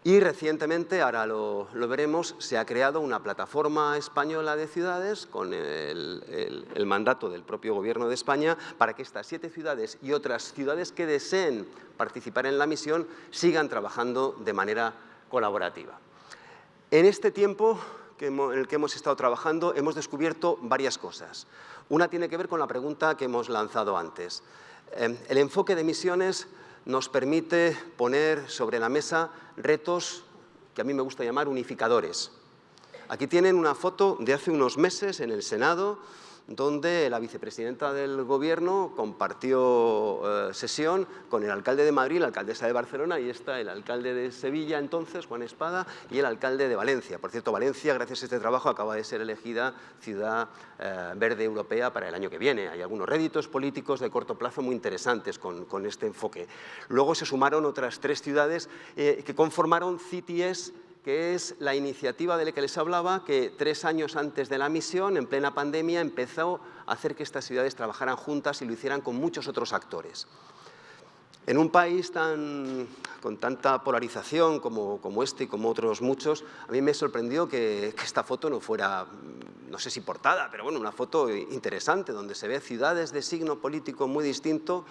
Y recientemente, ahora lo, veremos, se ha creado una plataforma española de ciudades con el, mandato del propio Gobierno de España para que estas siete ciudades y otras ciudades que deseen participar en la misión sigan trabajando de manera colaborativa. En este tiempo en el que hemos estado trabajando hemos descubierto varias cosas. Una tiene que ver con la pregunta que hemos lanzado antes. Eh, el enfoque de misiones nos permite poner sobre la mesa retos que a mí me gusta llamar unificadores. Aquí tienen una foto de hace unos meses en el Senado donde la vicepresidenta del Gobierno compartió eh, sesión con el alcalde de Madrid, la alcaldesa de Barcelona, y está el alcalde de Sevilla entonces, Juan Espada, y el alcalde de Valencia. Por cierto, Valencia, gracias a este trabajo, acaba de ser elegida ciudad eh, verde europea para el año que viene. Hay algunos réditos políticos de corto plazo muy interesantes con, este enfoque. Luego se sumaron otras tres ciudades eh, que conformaron CITIES que es la iniciativa de la que les hablaba, que tres años antes de la misión, en plena pandemia, empezó a hacer que estas ciudades trabajaran juntas y lo hicieran con muchos otros actores. En un país tan, con tanta polarización como, este y como otros muchos, a mí me sorprendió que, que, esta foto no fuera, no sé si portada, pero bueno, una foto interesante, donde se ve ciudades de signo político muy distinto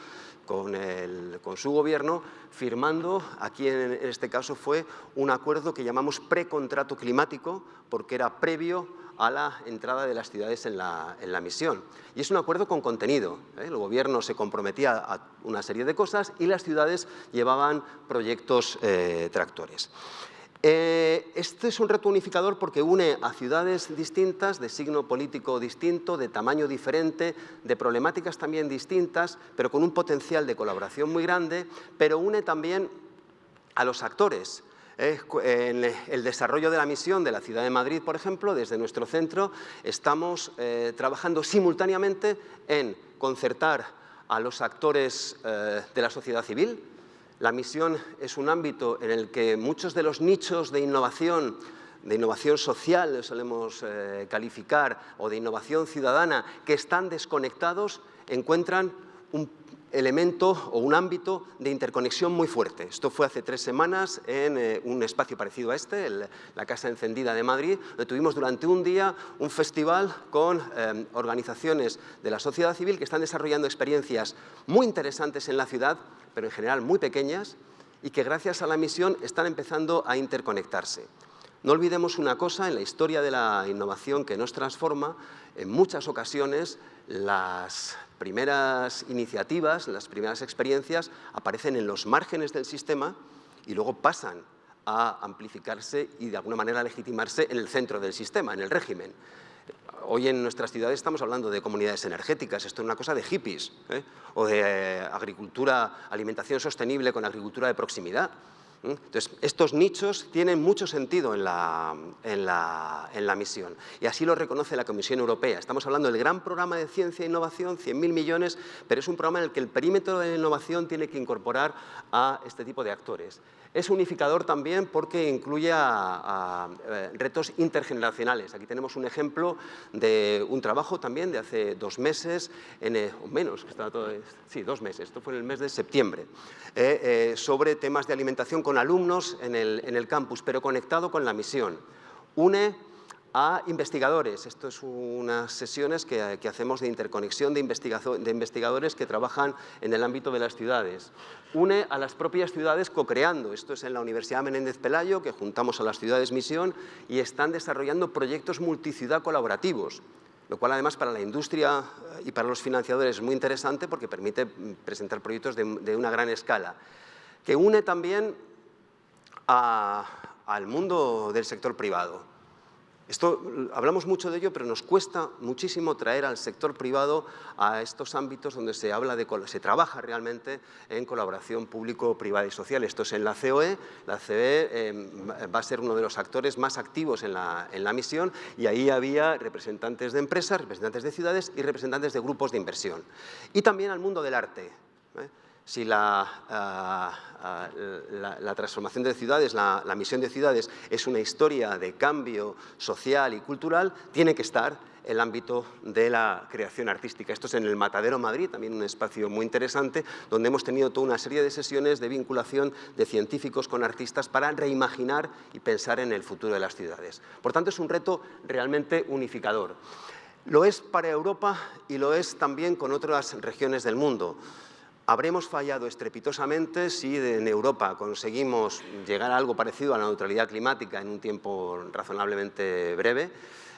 con, su gobierno, firmando, aquí en este caso fue un acuerdo que llamamos precontrato climático, porque era previo a la entrada de las ciudades en la, en la misión. Y es un acuerdo con contenido. ¿eh? El gobierno se comprometía a una serie de cosas y las ciudades llevaban proyectos eh, tractores. Eh, este es un reto unificador porque une a ciudades distintas, de signo político distinto, de tamaño diferente, de problemáticas también distintas, pero con un potencial de colaboración muy grande, pero une también a los actores. Eh, en el desarrollo de la misión de la Ciudad de Madrid, por ejemplo, desde nuestro centro estamos eh, trabajando simultáneamente en concertar a los actores de la sociedad civil, la misión es un ámbito en el que muchos de los nichos de innovación de innovación social, solemos eh, calificar, o de innovación ciudadana, que están desconectados, encuentran un elemento o un ámbito de interconexión muy fuerte. Esto fue hace tres semanas en eh, un espacio parecido a este, la Casa Encendida de Madrid, donde tuvimos durante un día un festival con eh, organizaciones de la sociedad civil que están desarrollando experiencias muy interesantes en la ciudad pero en general muy pequeñas, y que gracias a la misión están empezando a interconectarse. No olvidemos una cosa, en la historia de la innovación que nos transforma, en muchas ocasiones las primeras iniciativas, las primeras experiencias aparecen en los márgenes del sistema y luego pasan a amplificarse y de alguna manera legitimarse en el centro del sistema, en el régimen. Hoy en nuestras ciudades estamos hablando de comunidades energéticas, esto es una cosa de hippies, ¿eh? o de eh, agricultura, alimentación sostenible con agricultura de proximidad. Entonces, estos nichos tienen mucho sentido en la, en, la, en la, misión y así lo reconoce la Comisión Europea. Estamos hablando del gran programa de ciencia e innovación, 100.000 millones, pero es un programa en el que el perímetro de la innovación tiene que incorporar a este tipo de actores. Es unificador también porque incluye a, eh, retos intergeneracionales. Aquí tenemos un ejemplo de un trabajo también de hace dos meses, en, eh, o menos, que estaba todo, sí, dos meses, esto fue en el mes de septiembre, eh, sobre temas de alimentación con alumnos en el, en el campus, pero conectado con la misión. Une a investigadores. Esto es unas sesiones que, hacemos de interconexión de, de, investigadores que trabajan en el ámbito de las ciudades. Une a las propias ciudades co-creando. Esto es en la Universidad Menéndez Pelayo, que juntamos a las ciudades misión y están desarrollando proyectos multiciudad colaborativos lo cual además para la industria y para los financiadores es muy interesante porque permite presentar proyectos de, de una gran escala, que une también al mundo del sector privado. Esto, hablamos mucho de ello, pero nos cuesta muchísimo traer al sector privado a estos ámbitos donde se, habla de, se trabaja realmente en colaboración público-privada y social. Esto es en la COE, la COE em, va a ser uno de los actores más activos en la, en la misión y ahí había representantes de empresas, representantes de ciudades y representantes de grupos de inversión. Y también al mundo del arte. ¿eh? Si la, ah, ah, la, transformación de ciudades, la, misión de ciudades es una historia de cambio social y cultural, tiene que estar el ámbito de la creación artística. Esto es en el Matadero Madrid, también un espacio muy interesante, donde hemos tenido toda una serie de sesiones de vinculación de científicos con artistas para reimaginar y pensar en el futuro de las ciudades. Por tanto, es un reto realmente unificador. Lo es para Europa y lo es también con otras regiones del mundo. Habremos fallado estrepitosamente si en Europa conseguimos llegar a algo parecido a la neutralidad climática en un tiempo razonablemente breve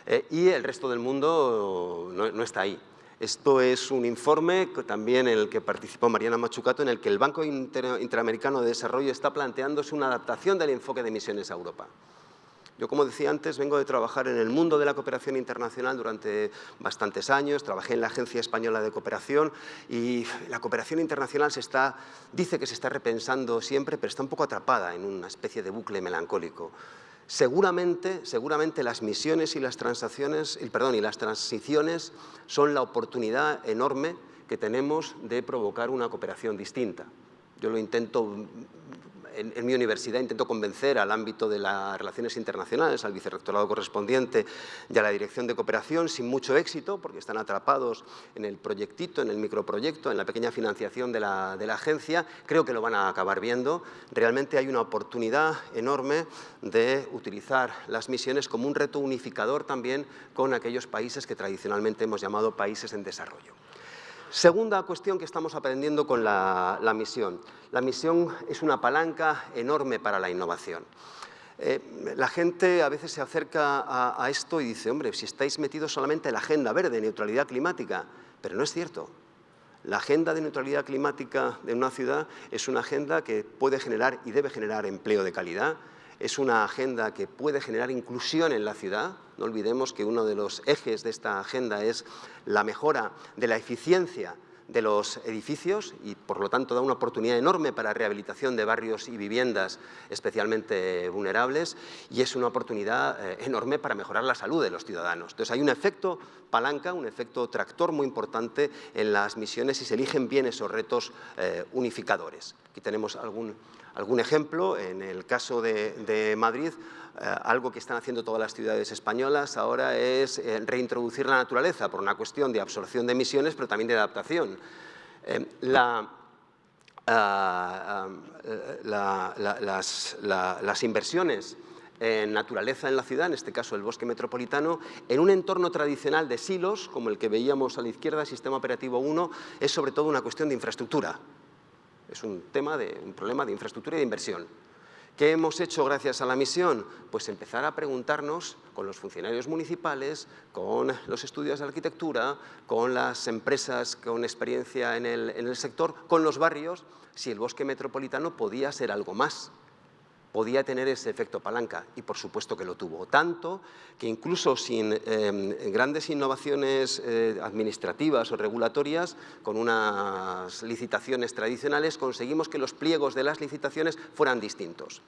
eh, y el resto del mundo no, está ahí. Esto es un informe también en el que participó Mariana Machucato, en el que el Banco Interamericano de Desarrollo está planteándose una adaptación del enfoque de emisiones a Europa. Yo, como decía antes, vengo de trabajar en el mundo de la cooperación internacional durante bastantes años, trabajé en la Agencia Española de Cooperación y la cooperación internacional se está, dice que se está repensando siempre, pero está un poco atrapada en una especie de bucle melancólico. Seguramente, seguramente las misiones y las transacciones, perdón, y las transiciones son la oportunidad enorme que tenemos de provocar una cooperación distinta. Yo lo intento en, mi universidad intento convencer al ámbito de las relaciones internacionales, al vicerrectorado correspondiente y a la dirección de cooperación sin mucho éxito, porque están atrapados en el proyectito, en el microproyecto, en la pequeña financiación de la, de la agencia. Creo que lo van a acabar viendo. Realmente hay una oportunidad enorme de utilizar las misiones como un reto unificador también con aquellos países que tradicionalmente hemos llamado países en desarrollo. Segunda cuestión que estamos aprendiendo con la, misión. La misión es una palanca enorme para la innovación. Eh, la gente a veces se acerca a, esto y dice, hombre, si estáis metidos solamente en la agenda verde, neutralidad climática, pero no es cierto. La agenda de neutralidad climática de una ciudad es una agenda que puede generar y debe generar empleo de calidad, es una agenda que puede generar inclusión en la ciudad. No olvidemos que uno de los ejes de esta agenda es la mejora de la eficiencia de los edificios y por lo tanto da una oportunidad enorme para rehabilitación de barrios y viviendas especialmente vulnerables y es una oportunidad eh, enorme para mejorar la salud de los ciudadanos. Entonces hay un efecto palanca, un efecto tractor muy importante en las misiones y se eligen bien esos retos eh, unificadores. Aquí tenemos algún algún ejemplo, en el caso de, Madrid, eh, algo que están haciendo todas las ciudades españolas ahora es eh, reintroducir la naturaleza por una cuestión de absorción de emisiones, pero también de adaptación. Eh, ah, las, inversiones en naturaleza en la ciudad, en este caso el bosque metropolitano, en un entorno tradicional de silos, como el que veíamos a la izquierda, Sistema Operativo 1, es sobre todo una cuestión de infraestructura. Es un tema de un problema de infraestructura y de inversión. ¿Qué hemos hecho gracias a la misión? Pues empezar a preguntarnos con los funcionarios municipales, con los estudios de arquitectura, con las empresas con experiencia en el, en el sector, con los barrios, si el bosque metropolitano podía ser algo más podía tener ese efecto palanca y por supuesto que lo tuvo. Tanto que incluso sin em, grandes innovaciones eh, administrativas o regulatorias, con unas licitaciones tradicionales, conseguimos que los pliegos de las licitaciones fueran distintos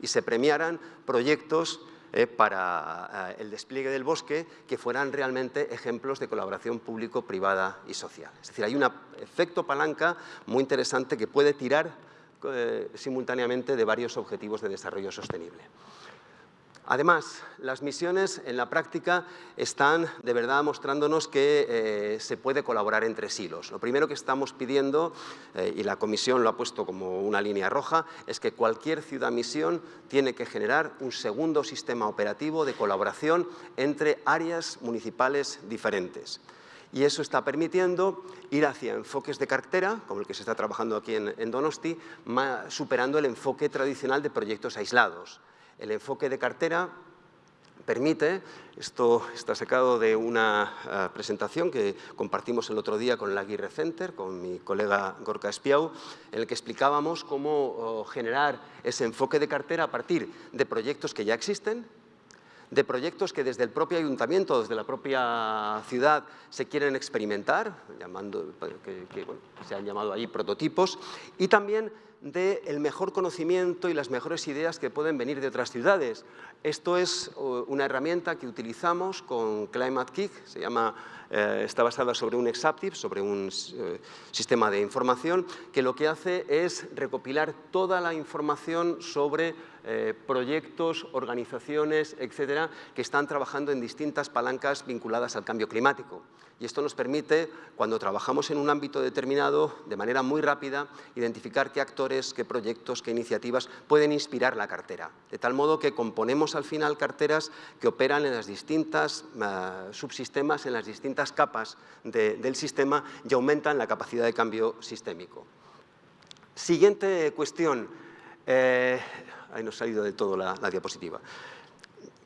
y se premiaran proyectos eh, para eh, el despliegue del bosque que fueran realmente ejemplos de colaboración público-privada y social. Es decir, hay un efecto palanca muy interesante que puede tirar simultáneamente de varios objetivos de desarrollo sostenible. Además, las misiones en la práctica están de verdad mostrándonos que eh, se puede colaborar entre silos. Lo primero que estamos pidiendo, eh, y la Comisión lo ha puesto como una línea roja, es que cualquier ciudad-misión tiene que generar un segundo sistema operativo de colaboración entre áreas municipales diferentes y eso está permitiendo ir hacia enfoques de cartera, como el que se está trabajando aquí en, Donosti, superando el enfoque tradicional de proyectos aislados. El enfoque de cartera permite, esto está sacado de una eh, presentación que compartimos el otro día con el Aguirre Center, con mi colega Gorka Espiau, en el que explicábamos cómo oh, generar ese enfoque de cartera a partir de proyectos que ya existen, de proyectos que desde el propio ayuntamiento, desde la propia ciudad, se quieren experimentar, llamando, que, se han llamado ahí prototipos, y también del mejor conocimiento y las mejores ideas que pueden venir de otras ciudades. Esto es una herramienta que utilizamos con Climate Kick, se llama, eh, está basada sobre un Exaptive, sobre un eh, sistema de información, que lo que hace es recopilar toda la información sobre eh, proyectos, organizaciones, etcétera, que están trabajando en distintas palancas vinculadas al cambio climático. Y esto nos permite, cuando trabajamos en un ámbito determinado, de manera muy rápida, identificar qué actores, qué proyectos, qué iniciativas pueden inspirar la cartera. De tal modo que componemos al final carteras que operan en las distintas eh, subsistemas, en las distintas capas del sistema y aumentan la capacidad de cambio sistémico. Siguiente cuestión. Eh, ahí nos ha salido de todo la diapositiva.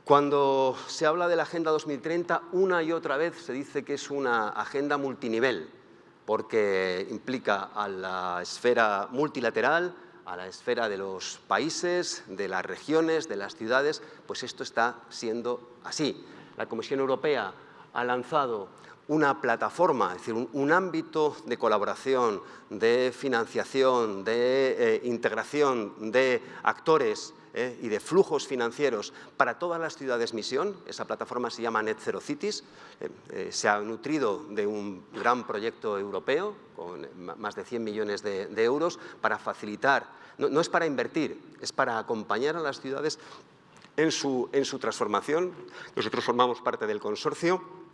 Cuando se habla de la Agenda 2030, una y otra vez se dice que es una agenda multinivel, porque implica a la esfera multilateral, a la esfera de los países, de las regiones, de las ciudades, pues esto está siendo así. La Comisión Europea ha lanzado una plataforma, es decir, un, ámbito de colaboración, de financiación, de eh, integración de actores ¿eh? y de flujos financieros para todas las ciudades misión. Esa plataforma se llama Net Zero Cities. Eh, eh, se ha nutrido de un gran proyecto europeo con más de 100 millones de, euros para facilitar, no, es para invertir, es para acompañar a las ciudades en su, en su transformación. Nosotros formamos parte del consorcio.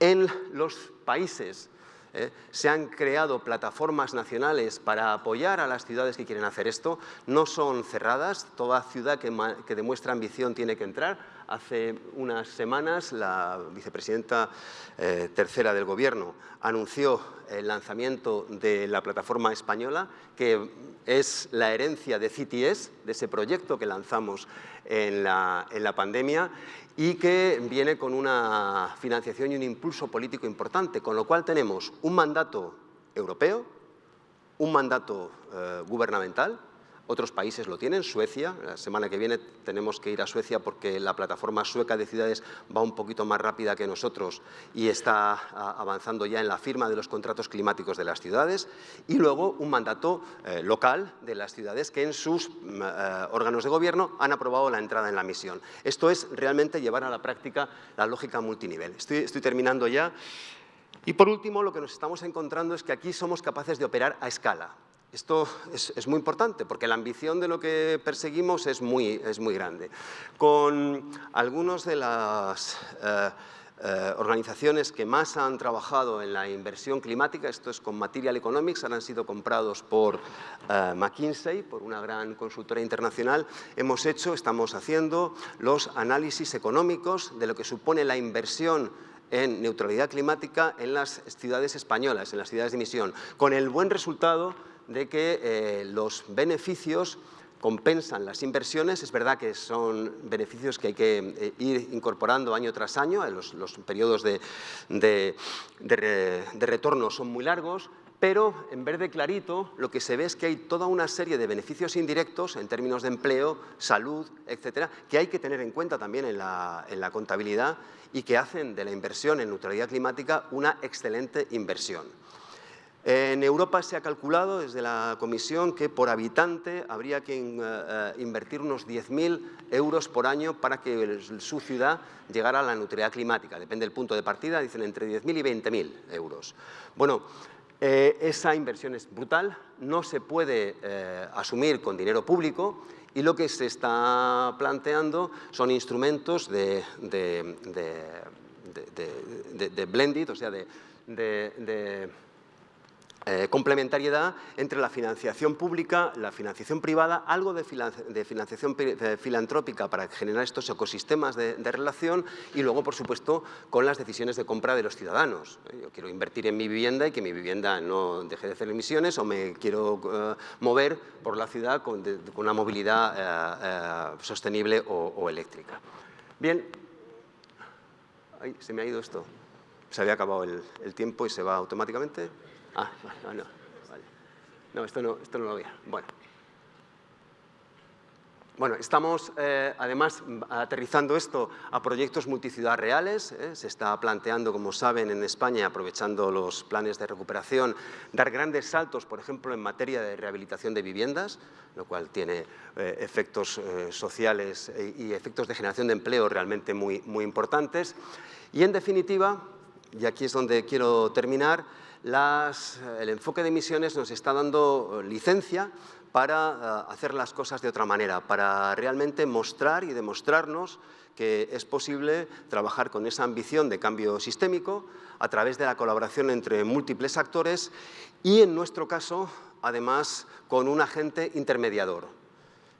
En los países ¿eh? se han creado plataformas nacionales para apoyar a las ciudades que quieren hacer esto. No son cerradas, toda ciudad que, demuestra ambición tiene que entrar. Hace unas semanas la vicepresidenta eh, tercera del Gobierno anunció el lanzamiento de la plataforma española, que es la herencia de CTS, de ese proyecto que lanzamos en la, en la pandemia, y que viene con una financiación y un impulso político importante, con lo cual tenemos un mandato europeo, un mandato eh, gubernamental otros países lo tienen, Suecia, la semana que viene tenemos que ir a Suecia porque la plataforma sueca de ciudades va un poquito más rápida que nosotros y está avanzando ya en la firma de los contratos climáticos de las ciudades y luego un mandato eh, local de las ciudades que en sus mm, eh, órganos de gobierno han aprobado la entrada en la misión. Esto es realmente llevar a la práctica la lógica multinivel. Estoy terminando ya. Y por último, lo que nos estamos encontrando es que aquí somos capaces de operar a escala. Esto es, muy importante porque la ambición de lo que perseguimos es muy, es muy grande. Con algunas de las eh, eh, organizaciones que más han trabajado en la inversión climática, esto es con Material Economics, han sido comprados por eh, McKinsey, por una gran consultora internacional, hemos hecho, estamos haciendo los análisis económicos de lo que supone la inversión en neutralidad climática en las ciudades españolas, en las ciudades de emisión, con el buen resultado de que eh, los beneficios compensan las inversiones. Es verdad que son beneficios que hay que eh, ir incorporando año tras año, los, los periodos de, retorno son muy largos, pero en verde clarito lo que se ve es que hay toda una serie de beneficios indirectos en términos de empleo, salud, etcétera, que hay que tener en cuenta también en la contabilidad y que hacen de la inversión en neutralidad climática una excelente inversión. En Europa se ha calculado desde la Comisión que por habitante habría que eh, eh, invertir unos 10.000 euros por año para que su ciudad llegara a la neutralidad climática. Depende del punto de partida, dicen entre 10.000 y 20.000 euros. Bueno, eh, esa inversión es brutal, no se puede asumir con dinero público y lo que se está planteando son instrumentos de, de blended, o sea, de eh, complementariedad entre la financiación pública, la financiación privada, algo de, financiación filantrópica para generar estos ecosistemas de, relación y luego, por supuesto, con las decisiones de compra de los ciudadanos. Eh, yo quiero invertir en mi vivienda y que mi vivienda no deje de hacer emisiones o me quiero eh, mover por la ciudad con, una movilidad sostenible o eléctrica. Bien, se me ha ido esto. Se había acabado el tiempo y se va automáticamente. Ah, no, no, vale. No, esto no, esto no lo había. Bueno. Estamos eh, además aterrizando esto a proyectos multiciudad reales. eh, Se está planteando, como saben, en España, aprovechando los planes de recuperación, dar grandes saltos, por ejemplo, en materia de rehabilitación de viviendas, lo cual tiene eh, efectos sociales y efectos de generación de empleo realmente muy, muy importantes. Y, en definitiva, y aquí es donde quiero terminar, las- el enfoque de emisiones nos está dando eh, licencia para eh, hacer las cosas de otra manera, para realmente mostrar y demostrarnos que es posible trabajar con esa ambición de cambio sistémico a través de la colaboración entre múltiples actores y, en nuestro caso, además, con un agente intermediador,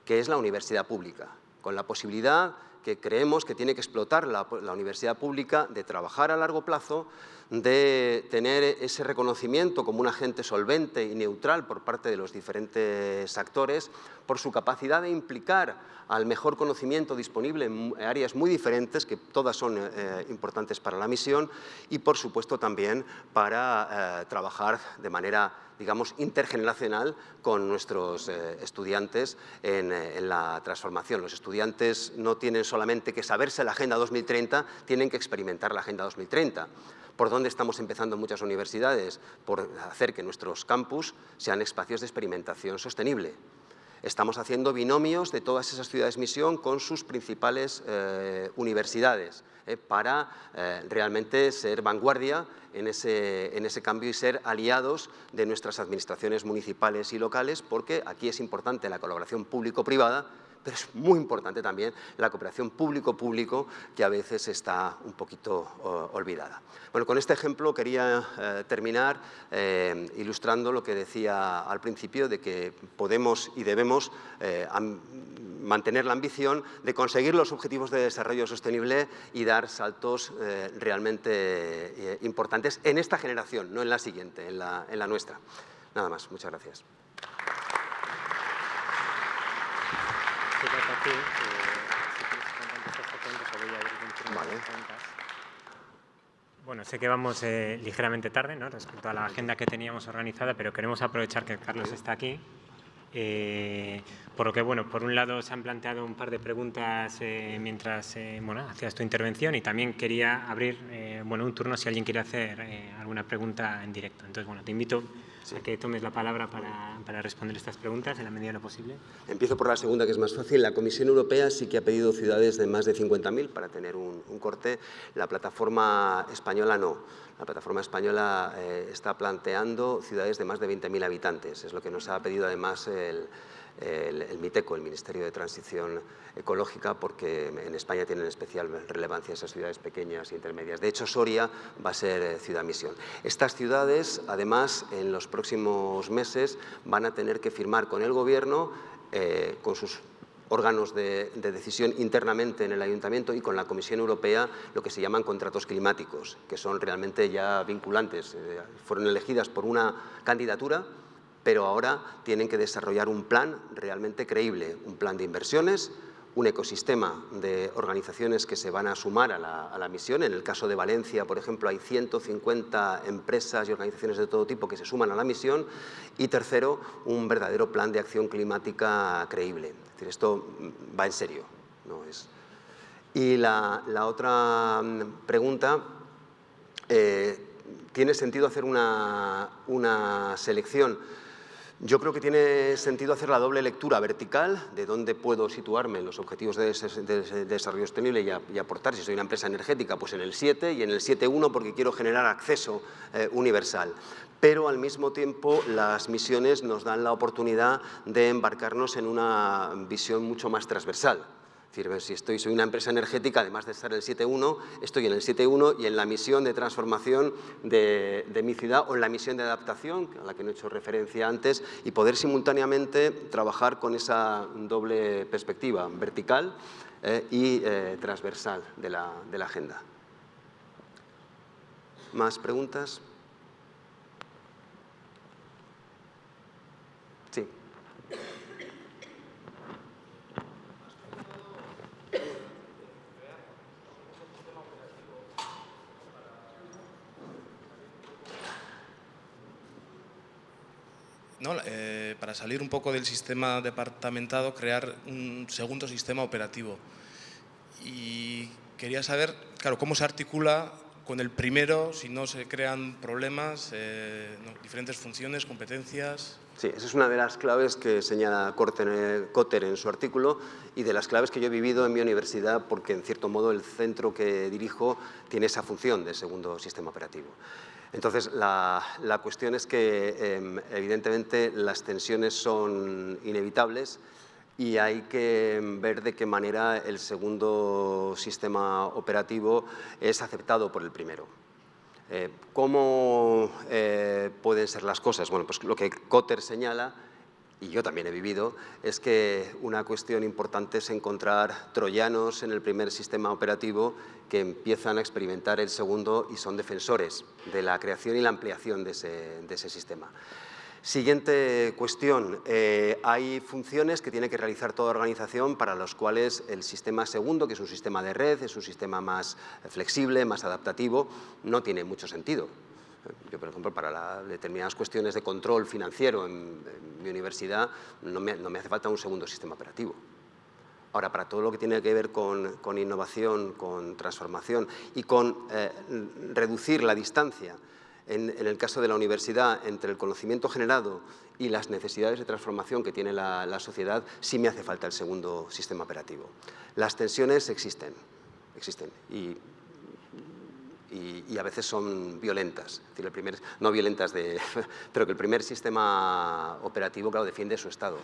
que es la universidad pública, con la posibilidad que creemos que tiene que explotar la universidad pública de trabajar a largo plazo, de tener ese reconocimiento como un agente solvente y neutral por parte de los diferentes actores, por su capacidad de implicar al mejor conocimiento disponible en áreas muy diferentes, que todas son eh, importantes para la misión, y por supuesto también para eh, trabajar de manera digamos, intergeneracional con nuestros eh, estudiantes eh, en, la transformación. Los estudiantes no tienen solamente que saberse la Agenda 2030, tienen que experimentar la Agenda 2030. ¿Por dónde estamos empezando muchas universidades? Por hacer que nuestros campus sean espacios de experimentación sostenible. Estamos haciendo binomios de todas esas ciudades misión con sus principales eh, universidades eh, para eh, realmente ser vanguardia en ese, en ese cambio y ser aliados de nuestras administraciones municipales y locales porque aquí es importante la colaboración público-privada pero es muy importante también la cooperación público-público que a veces está un poquito uh, olvidada. Bueno, con este ejemplo quería eh, terminar eh, ilustrando lo que decía al principio de que podemos y debemos mantener la ambición de conseguir los objetivos de desarrollo sostenible y dar saltos realmente importantes en esta generación, no en la siguiente, en la, en la nuestra. Nada más, muchas gracias. aquí, eh, si quieres contestar esta pregunta, o voy a abrir un turno Vale. Bueno, sé que vamos eh, ligeramente tarde ¿no? respecto a la agenda que teníamos organizada, pero queremos aprovechar que Carlos está aquí. Eh, por lo que, bueno, por un lado se han planteado un par de preguntas eh, mientras eh, bueno, hacías tu intervención y también quería abrir eh, bueno, un turno si alguien quiere hacer eh, alguna pregunta en directo. Entonces, bueno, te invito a que tomes la palabra para, para responder estas preguntas en la medida de lo posible. Empiezo por la segunda, que es más fácil. La Comisión Europea sí que ha pedido ciudades de más de 50.000 para tener un, un, corte. La plataforma española no. La plataforma española eh, está planteando ciudades de más de 20.000 habitantes. Es lo que nos ha pedido además el, el, MITECO, el Ministerio de Transición Ecológica, porque en España tienen especial relevancia esas ciudades pequeñas e intermedias. De hecho, Soria va a ser eh, ciudad misión. Estas ciudades, además, en los próximos meses van a tener que firmar con el Gobierno, eh, con sus órganos de, de, decisión internamente en el Ayuntamiento y con la Comisión Europea lo que se llaman contratos climáticos, que son realmente ya vinculantes. Eh, fueron elegidas por una candidatura, pero ahora tienen que desarrollar un plan realmente creíble, un plan de inversiones, un ecosistema de organizaciones que se van a sumar a la, misión. En el caso de Valencia, por ejemplo, hay 150 empresas y organizaciones de todo tipo que se suman a la misión. Y tercero, un verdadero plan de acción climática creíble. Es decir, esto va en serio. ¿no? Es... Y la, otra mm, pregunta, eh, ¿tiene sentido hacer una selección? Yo creo que tiene sentido hacer la doble lectura vertical de dónde puedo situarme en los objetivos de, de, de desarrollo sostenible y, aportar. Si soy una empresa energética, pues en el 7 y en el 7.1 porque quiero generar acceso eh, universal. Pero al mismo tiempo las misiones nos dan la oportunidad de embarcarnos en una visión mucho más transversal. Decir, si estoy, soy una empresa energética, además de estar en el 7.1, estoy en el 7.1 y en la misión de transformación de, mi ciudad o en la misión de adaptación, a la que no he hecho referencia antes, y poder simultáneamente trabajar con esa doble perspectiva, vertical eh, y eh, transversal de la agenda. ¿Más preguntas? ¿No? Eh, para salir un poco del sistema departamentado, crear un segundo sistema operativo. Y quería saber, claro, cómo se articula con el primero, si no se crean problemas, eh, diferentes funciones, competencias. Sí, esa es una de las claves que señala Cotter en su artículo y de las claves que yo he vivido en mi universidad porque, en cierto modo, el centro que dirijo tiene esa función de segundo sistema operativo. Entonces, la, cuestión es que, em, evidentemente, las tensiones son inevitables y hay que ver de qué manera el segundo sistema operativo es aceptado por el primero. Eh, ¿Cómo eh, pueden ser las cosas? Bueno, pues lo que Cotter señala, y yo también he vivido, es que una cuestión importante es encontrar troyanos en el primer sistema operativo que empiezan a experimentar el segundo y son defensores de la creación y la ampliación de ese sistema. Siguiente cuestión. Eh, hay funciones que tiene que realizar toda organización para las cuales el sistema segundo, que es un sistema de red, es un sistema más flexible, más adaptativo, no tiene mucho sentido. Yo, por ejemplo, para determinadas cuestiones de control financiero en, mi universidad no me, hace falta un segundo sistema operativo. Ahora, para todo lo que tiene que ver con, innovación, con transformación y con eh, reducir la distancia en, el caso de la universidad, entre el conocimiento generado y las necesidades de transformación que tiene la, sociedad, sí me hace falta el segundo sistema operativo. Las tensiones existen, existen y, a veces son violentas, decir, el primer, no violentas, de, pero que el primer sistema operativo claro, defiende su estado,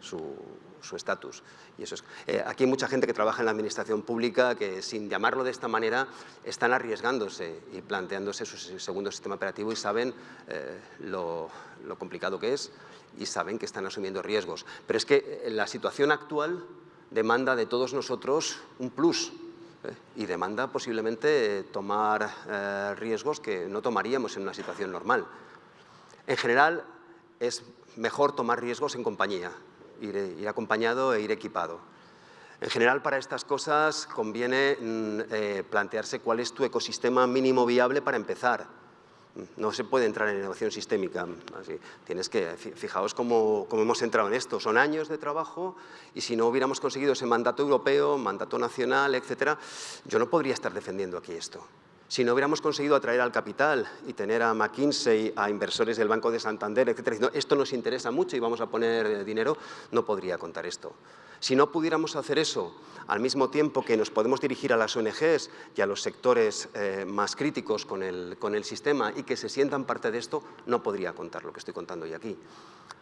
su estatus. Y eso es, eh, aquí hay mucha gente que trabaja en la administración pública que sin llamarlo de esta manera están arriesgándose y planteándose su segundo sistema operativo y saben eh, lo, complicado que es y saben que están asumiendo riesgos. Pero es que eh, la situación actual demanda de todos nosotros un plus y demanda posiblemente tomar riesgos que no tomaríamos en una situación normal. En general, es mejor tomar riesgos en compañía, ir, acompañado e ir equipado. En general, para estas cosas conviene mm, eh, plantearse cuál es tu ecosistema mínimo viable para empezar. No se puede entrar en innovación sistémica. Tienes que, fijaos cómo, cómo, hemos entrado en esto. Son años de trabajo y si no hubiéramos conseguido ese mandato europeo, mandato nacional, etcétera, yo no podría estar defendiendo aquí esto. Si no hubiéramos conseguido atraer al capital y tener a McKinsey, a inversores del Banco de Santander, etcétera, esto nos interesa mucho y vamos a poner eh, dinero, no podría contar esto. Si no pudiéramos hacer eso al mismo tiempo que nos podemos dirigir a las ONGs y a los sectores eh, más críticos con el, con el sistema y que se sientan parte de esto, no podría contar lo que estoy contando hoy aquí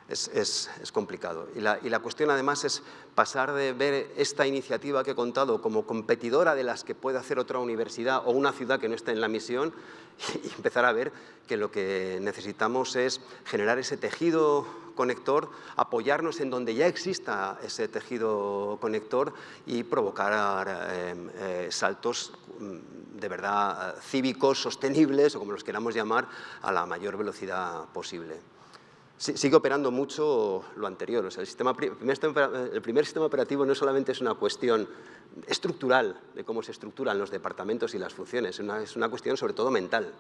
es, complicado. Y la, cuestión además es pasar de ver esta iniciativa que he contado como competidora de las que puede hacer otra universidad o una ciudad que no esté en la misión y empezar a ver que lo que necesitamos es generar ese tejido conector, apoyarnos en donde ya exista ese tejido conector y provocar em, eh, saltos mm, de verdad cívicos, sostenibles o como los queramos llamar, a la mayor velocidad posible sigue operando mucho lo anterior. O sea, el, sistema, el, primer sistema operativo no solamente es una cuestión estructural de cómo se estructuran los departamentos y las funciones, es una, cuestión sobre todo mental.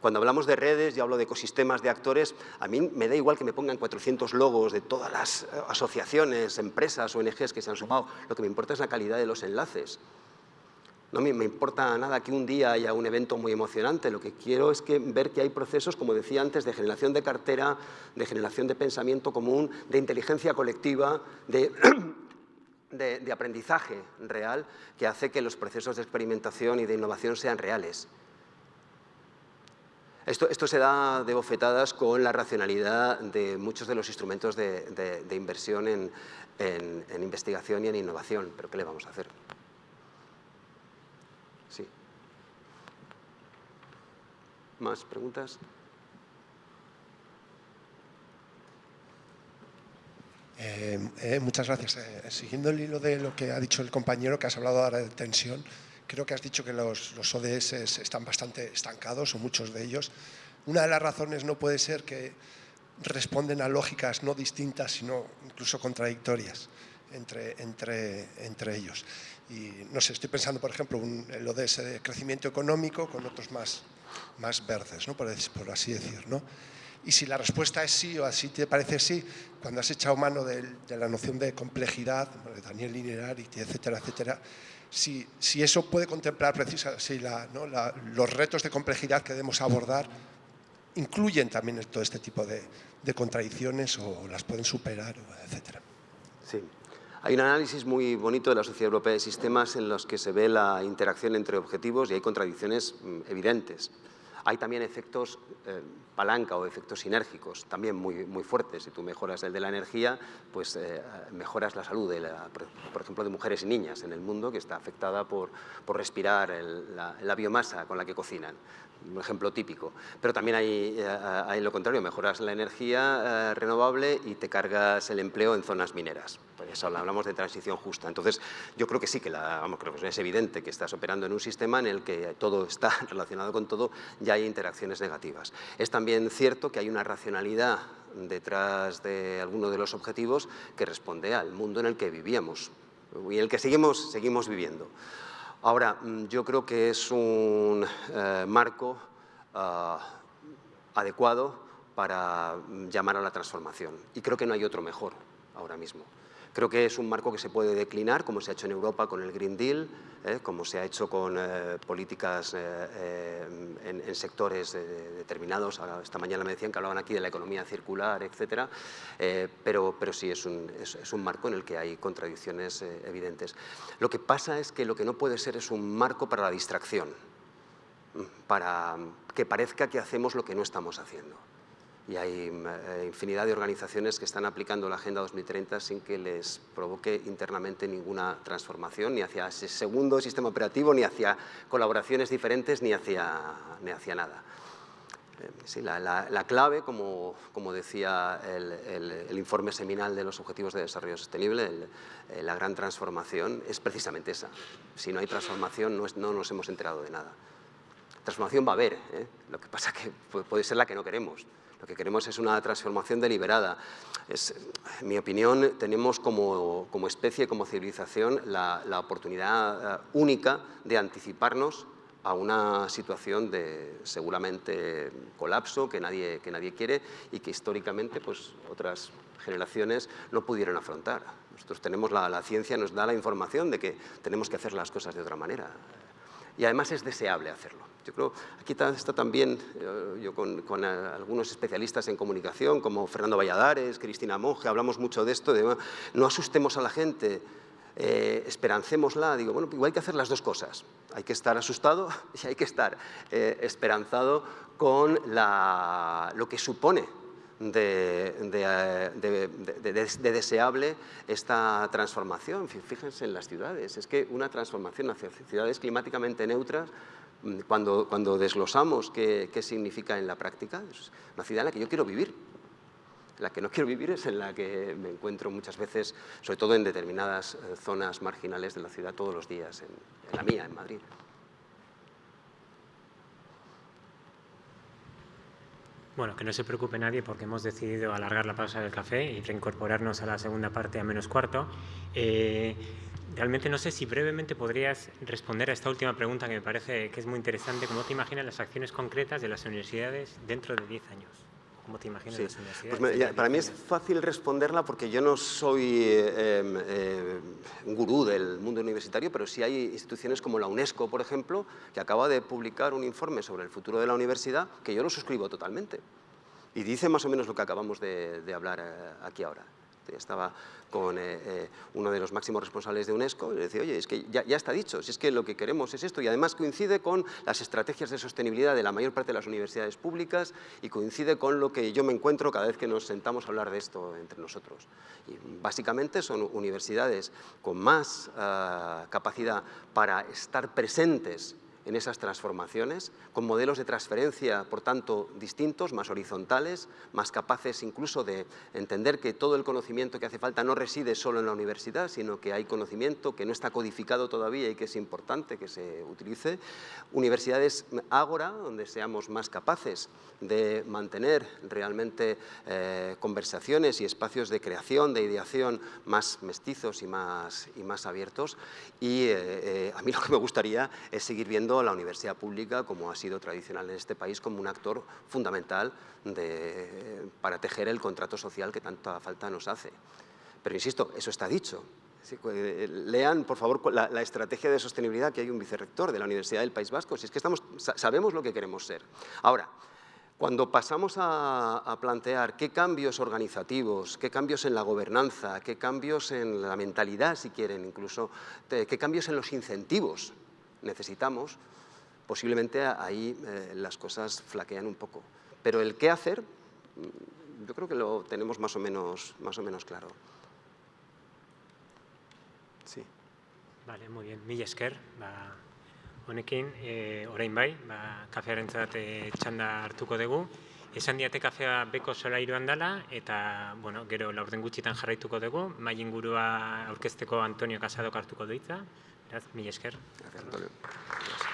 Cuando hablamos de redes, yo hablo de ecosistemas de actores, a mí me da igual que me pongan 400 logos de todas las asociaciones, empresas, ONGs que se han sumado, lo que me importa es la calidad de los enlaces. No me, importa nada que un día haya un evento muy emocionante, lo que quiero es que, ver que hay procesos, como decía antes, de generación de cartera, de generación de pensamiento común, de inteligencia colectiva, de, aprendizaje real, que hace que los procesos de experimentación y de innovación sean reales. Esto, esto, se da de bofetadas con la racionalidad de muchos de los instrumentos de, inversión en, en investigación y en innovación, pero ¿qué le vamos a hacer? ¿Más preguntas? Eh, eh, muchas gracias. Eh, siguiendo el hilo de lo que ha dicho el compañero, que has hablado ahora de tensión, creo que has dicho que los, los ODS están bastante estancados, o muchos de ellos. Una de las razones no puede ser que responden a lógicas no distintas, sino incluso contradictorias entre, entre, entre ellos. Y no sé, estoy pensando, por ejemplo, el ODS de crecimiento económico con otros más más verdes, ¿no? por, así decir. ¿no? Y si la respuesta es sí o así te parece sí, cuando has echado mano de, la noción de complejidad, de Daniel Linerari, etcétera, etcétera, si, si eso puede contemplar precisamente los retos de complejidad que debemos abordar, incluyen también todo este tipo de, de contradicciones o las pueden superar, etcétera. Hay un análisis muy bonito de la Sociedad Europea de Sistemas en los que se ve la interacción entre objetivos y hay contradicciones mm, evidentes. Hay también efectos eh, palanca o efectos sinérgicos, también muy, muy fuertes. Si tú mejoras el de la energía, pues eh, mejoras la salud, por ejemplo, de mujeres y niñas en el mundo que está afectada por, por respirar la, biomasa con la que cocinan un ejemplo típico. Pero también hay, eh, lo contrario, mejoras la energía eh, renovable y te cargas el empleo en zonas mineras. Pues hablamos de transición justa. Entonces, yo creo que sí, que, la, vamos, es evidente que estás operando en un sistema en el que todo está relacionado con todo y hay interacciones negativas. Es también cierto que hay una racionalidad detrás de alguno de los objetivos que responde al mundo en el que vivíamos y en el que seguimos viviendo. Ahora, mm, yo creo que es un eh, marco ah, adecuado para mm, llamar a la transformación y creo que no hay otro mejor ahora mismo. Creo que es un marco que se puede declinar, como se ha hecho en Europa con el Green Deal, ¿eh? como se ha hecho con eh, políticas eh, en, sectores determinados. Esta mañana me decían que hablaban aquí de la economía circular, etc. pero, sí es un, marco en el que hay contradicciones evidentes. Lo que pasa es que lo que no puede ser es un marco para la distracción, para que parezca que hacemos lo que no estamos haciendo y hay eh, infinidad de organizaciones que están aplicando la Agenda 2030 sin que les provoque internamente ninguna transformación, ni hacia ese segundo sistema operativo, ni hacia colaboraciones diferentes, ni hacia, ni hacia nada. Eh, sí, la, clave, como, como decía el, informe seminal de los Objetivos de Desarrollo Sostenible, eh, la gran transformación, es precisamente esa. Si no hay transformación, no, no nos hemos enterado de nada. Transformación va a haber, lo que pasa que puede ser la que no queremos. Lo que queremos es una transformación deliberada. Es, en mi opinión, tenemos como, especie, como civilización, la, la oportunidad eh, única de anticiparnos a una situación de seguramente colapso que nadie, que nadie quiere y que históricamente pues, otras generaciones no pudieron afrontar. Nosotros tenemos la ciencia, nos da la información de que tenemos que hacer las cosas de otra manera y además es deseable hacerlo. Yo creo, aquí está también, eh, yo con, con, algunos especialistas en comunicación, como Fernando Valladares, Cristina Monge, hablamos mucho de esto, de no asustemos a la gente, eh, esperancémosla. Digo, bueno, igual hay que hacer las dos cosas. Hay que estar asustado y hay que estar eh, esperanzado con la, lo que supone de, de, deseable esta transformación. Fíjense en las ciudades, es que una transformación hacia ciudades climáticamente neutras cuando, cuando desglosamos qué, qué, significa en la práctica, es una ciudad en la que yo quiero vivir. La que no quiero vivir es en la que me encuentro muchas veces, sobre todo en determinadas eh, zonas marginales de la ciudad todos los días, en, la mía, en Madrid. Bueno, que no se preocupe nadie porque hemos decidido alargar la pausa del café y reincorporarnos a la segunda parte a menos cuarto. Eh, Realmente no sé si brevemente podrías responder a esta última pregunta que me parece que es muy interesante. ¿Cómo te imaginas las acciones concretas de las universidades dentro de 10 años? ¿Cómo te imaginas las universidades? Pues para mí es fácil responderla porque yo no soy eh, eh, un gurú del mundo universitario, pero sí hay instituciones como la UNESCO, por ejemplo, que acaba de publicar un informe sobre el futuro de la universidad que yo lo suscribo totalmente. Y dice más o menos lo que acabamos de, de hablar eh, aquí ahora. Estaba con eh, eh, uno de los máximos responsables de UNESCO y le decía, oye, es que ya, está dicho, si es que lo que queremos es esto y además coincide con las estrategias de sostenibilidad de la mayor parte de las universidades públicas y coincide con lo que yo me encuentro cada vez que nos sentamos a hablar de esto entre nosotros. Y básicamente son universidades con más ah, capacidad para estar presentes en esas transformaciones, con modelos de transferencia, por tanto, distintos, más horizontales, más capaces incluso de entender que todo el conocimiento que hace falta no reside solo en la universidad, sino que hay conocimiento que no está codificado todavía y que es importante que se utilice. Universidades ágora, donde seamos más capaces de mantener realmente eh, conversaciones y espacios de creación, de ideación más mestizos y más, y más abiertos. Y eh, eh, a mí lo que me gustaría es seguir viendo la universidad pública, como ha sido tradicional en este país, como un actor fundamental para tejer el contrato social que tanta falta nos hace. Pero insisto, eso está dicho. Lean, por favor, la, la, estrategia de sostenibilidad que hay un vicerrector de la Universidad del País Vasco, si es que sabemos lo que queremos ser. Ahora, cuando pasamos a, a, plantear qué cambios organizativos, qué cambios en la gobernanza, qué cambios en la mentalidad, si quieren, incluso, qué cambios en los incentivos necesitamos, posiblemente ahí eh, las cosas flaquean un poco. Pero el qué hacer, mm, yo creo que lo tenemos más o menos, más o menos claro. Sí. Vale, muy bien. Mila esker, ba, honekin, e, orain bai, ba, kafearentzat e, txanda hartuko dugu. Esan diate kafea beko solairuan dela, eta, bueno, gero laurden gutxitan jarraituko dugu, mai ingurua aurkezteko Antonio Casadok hartuko duitza. Beraz, mila esker. Gracias.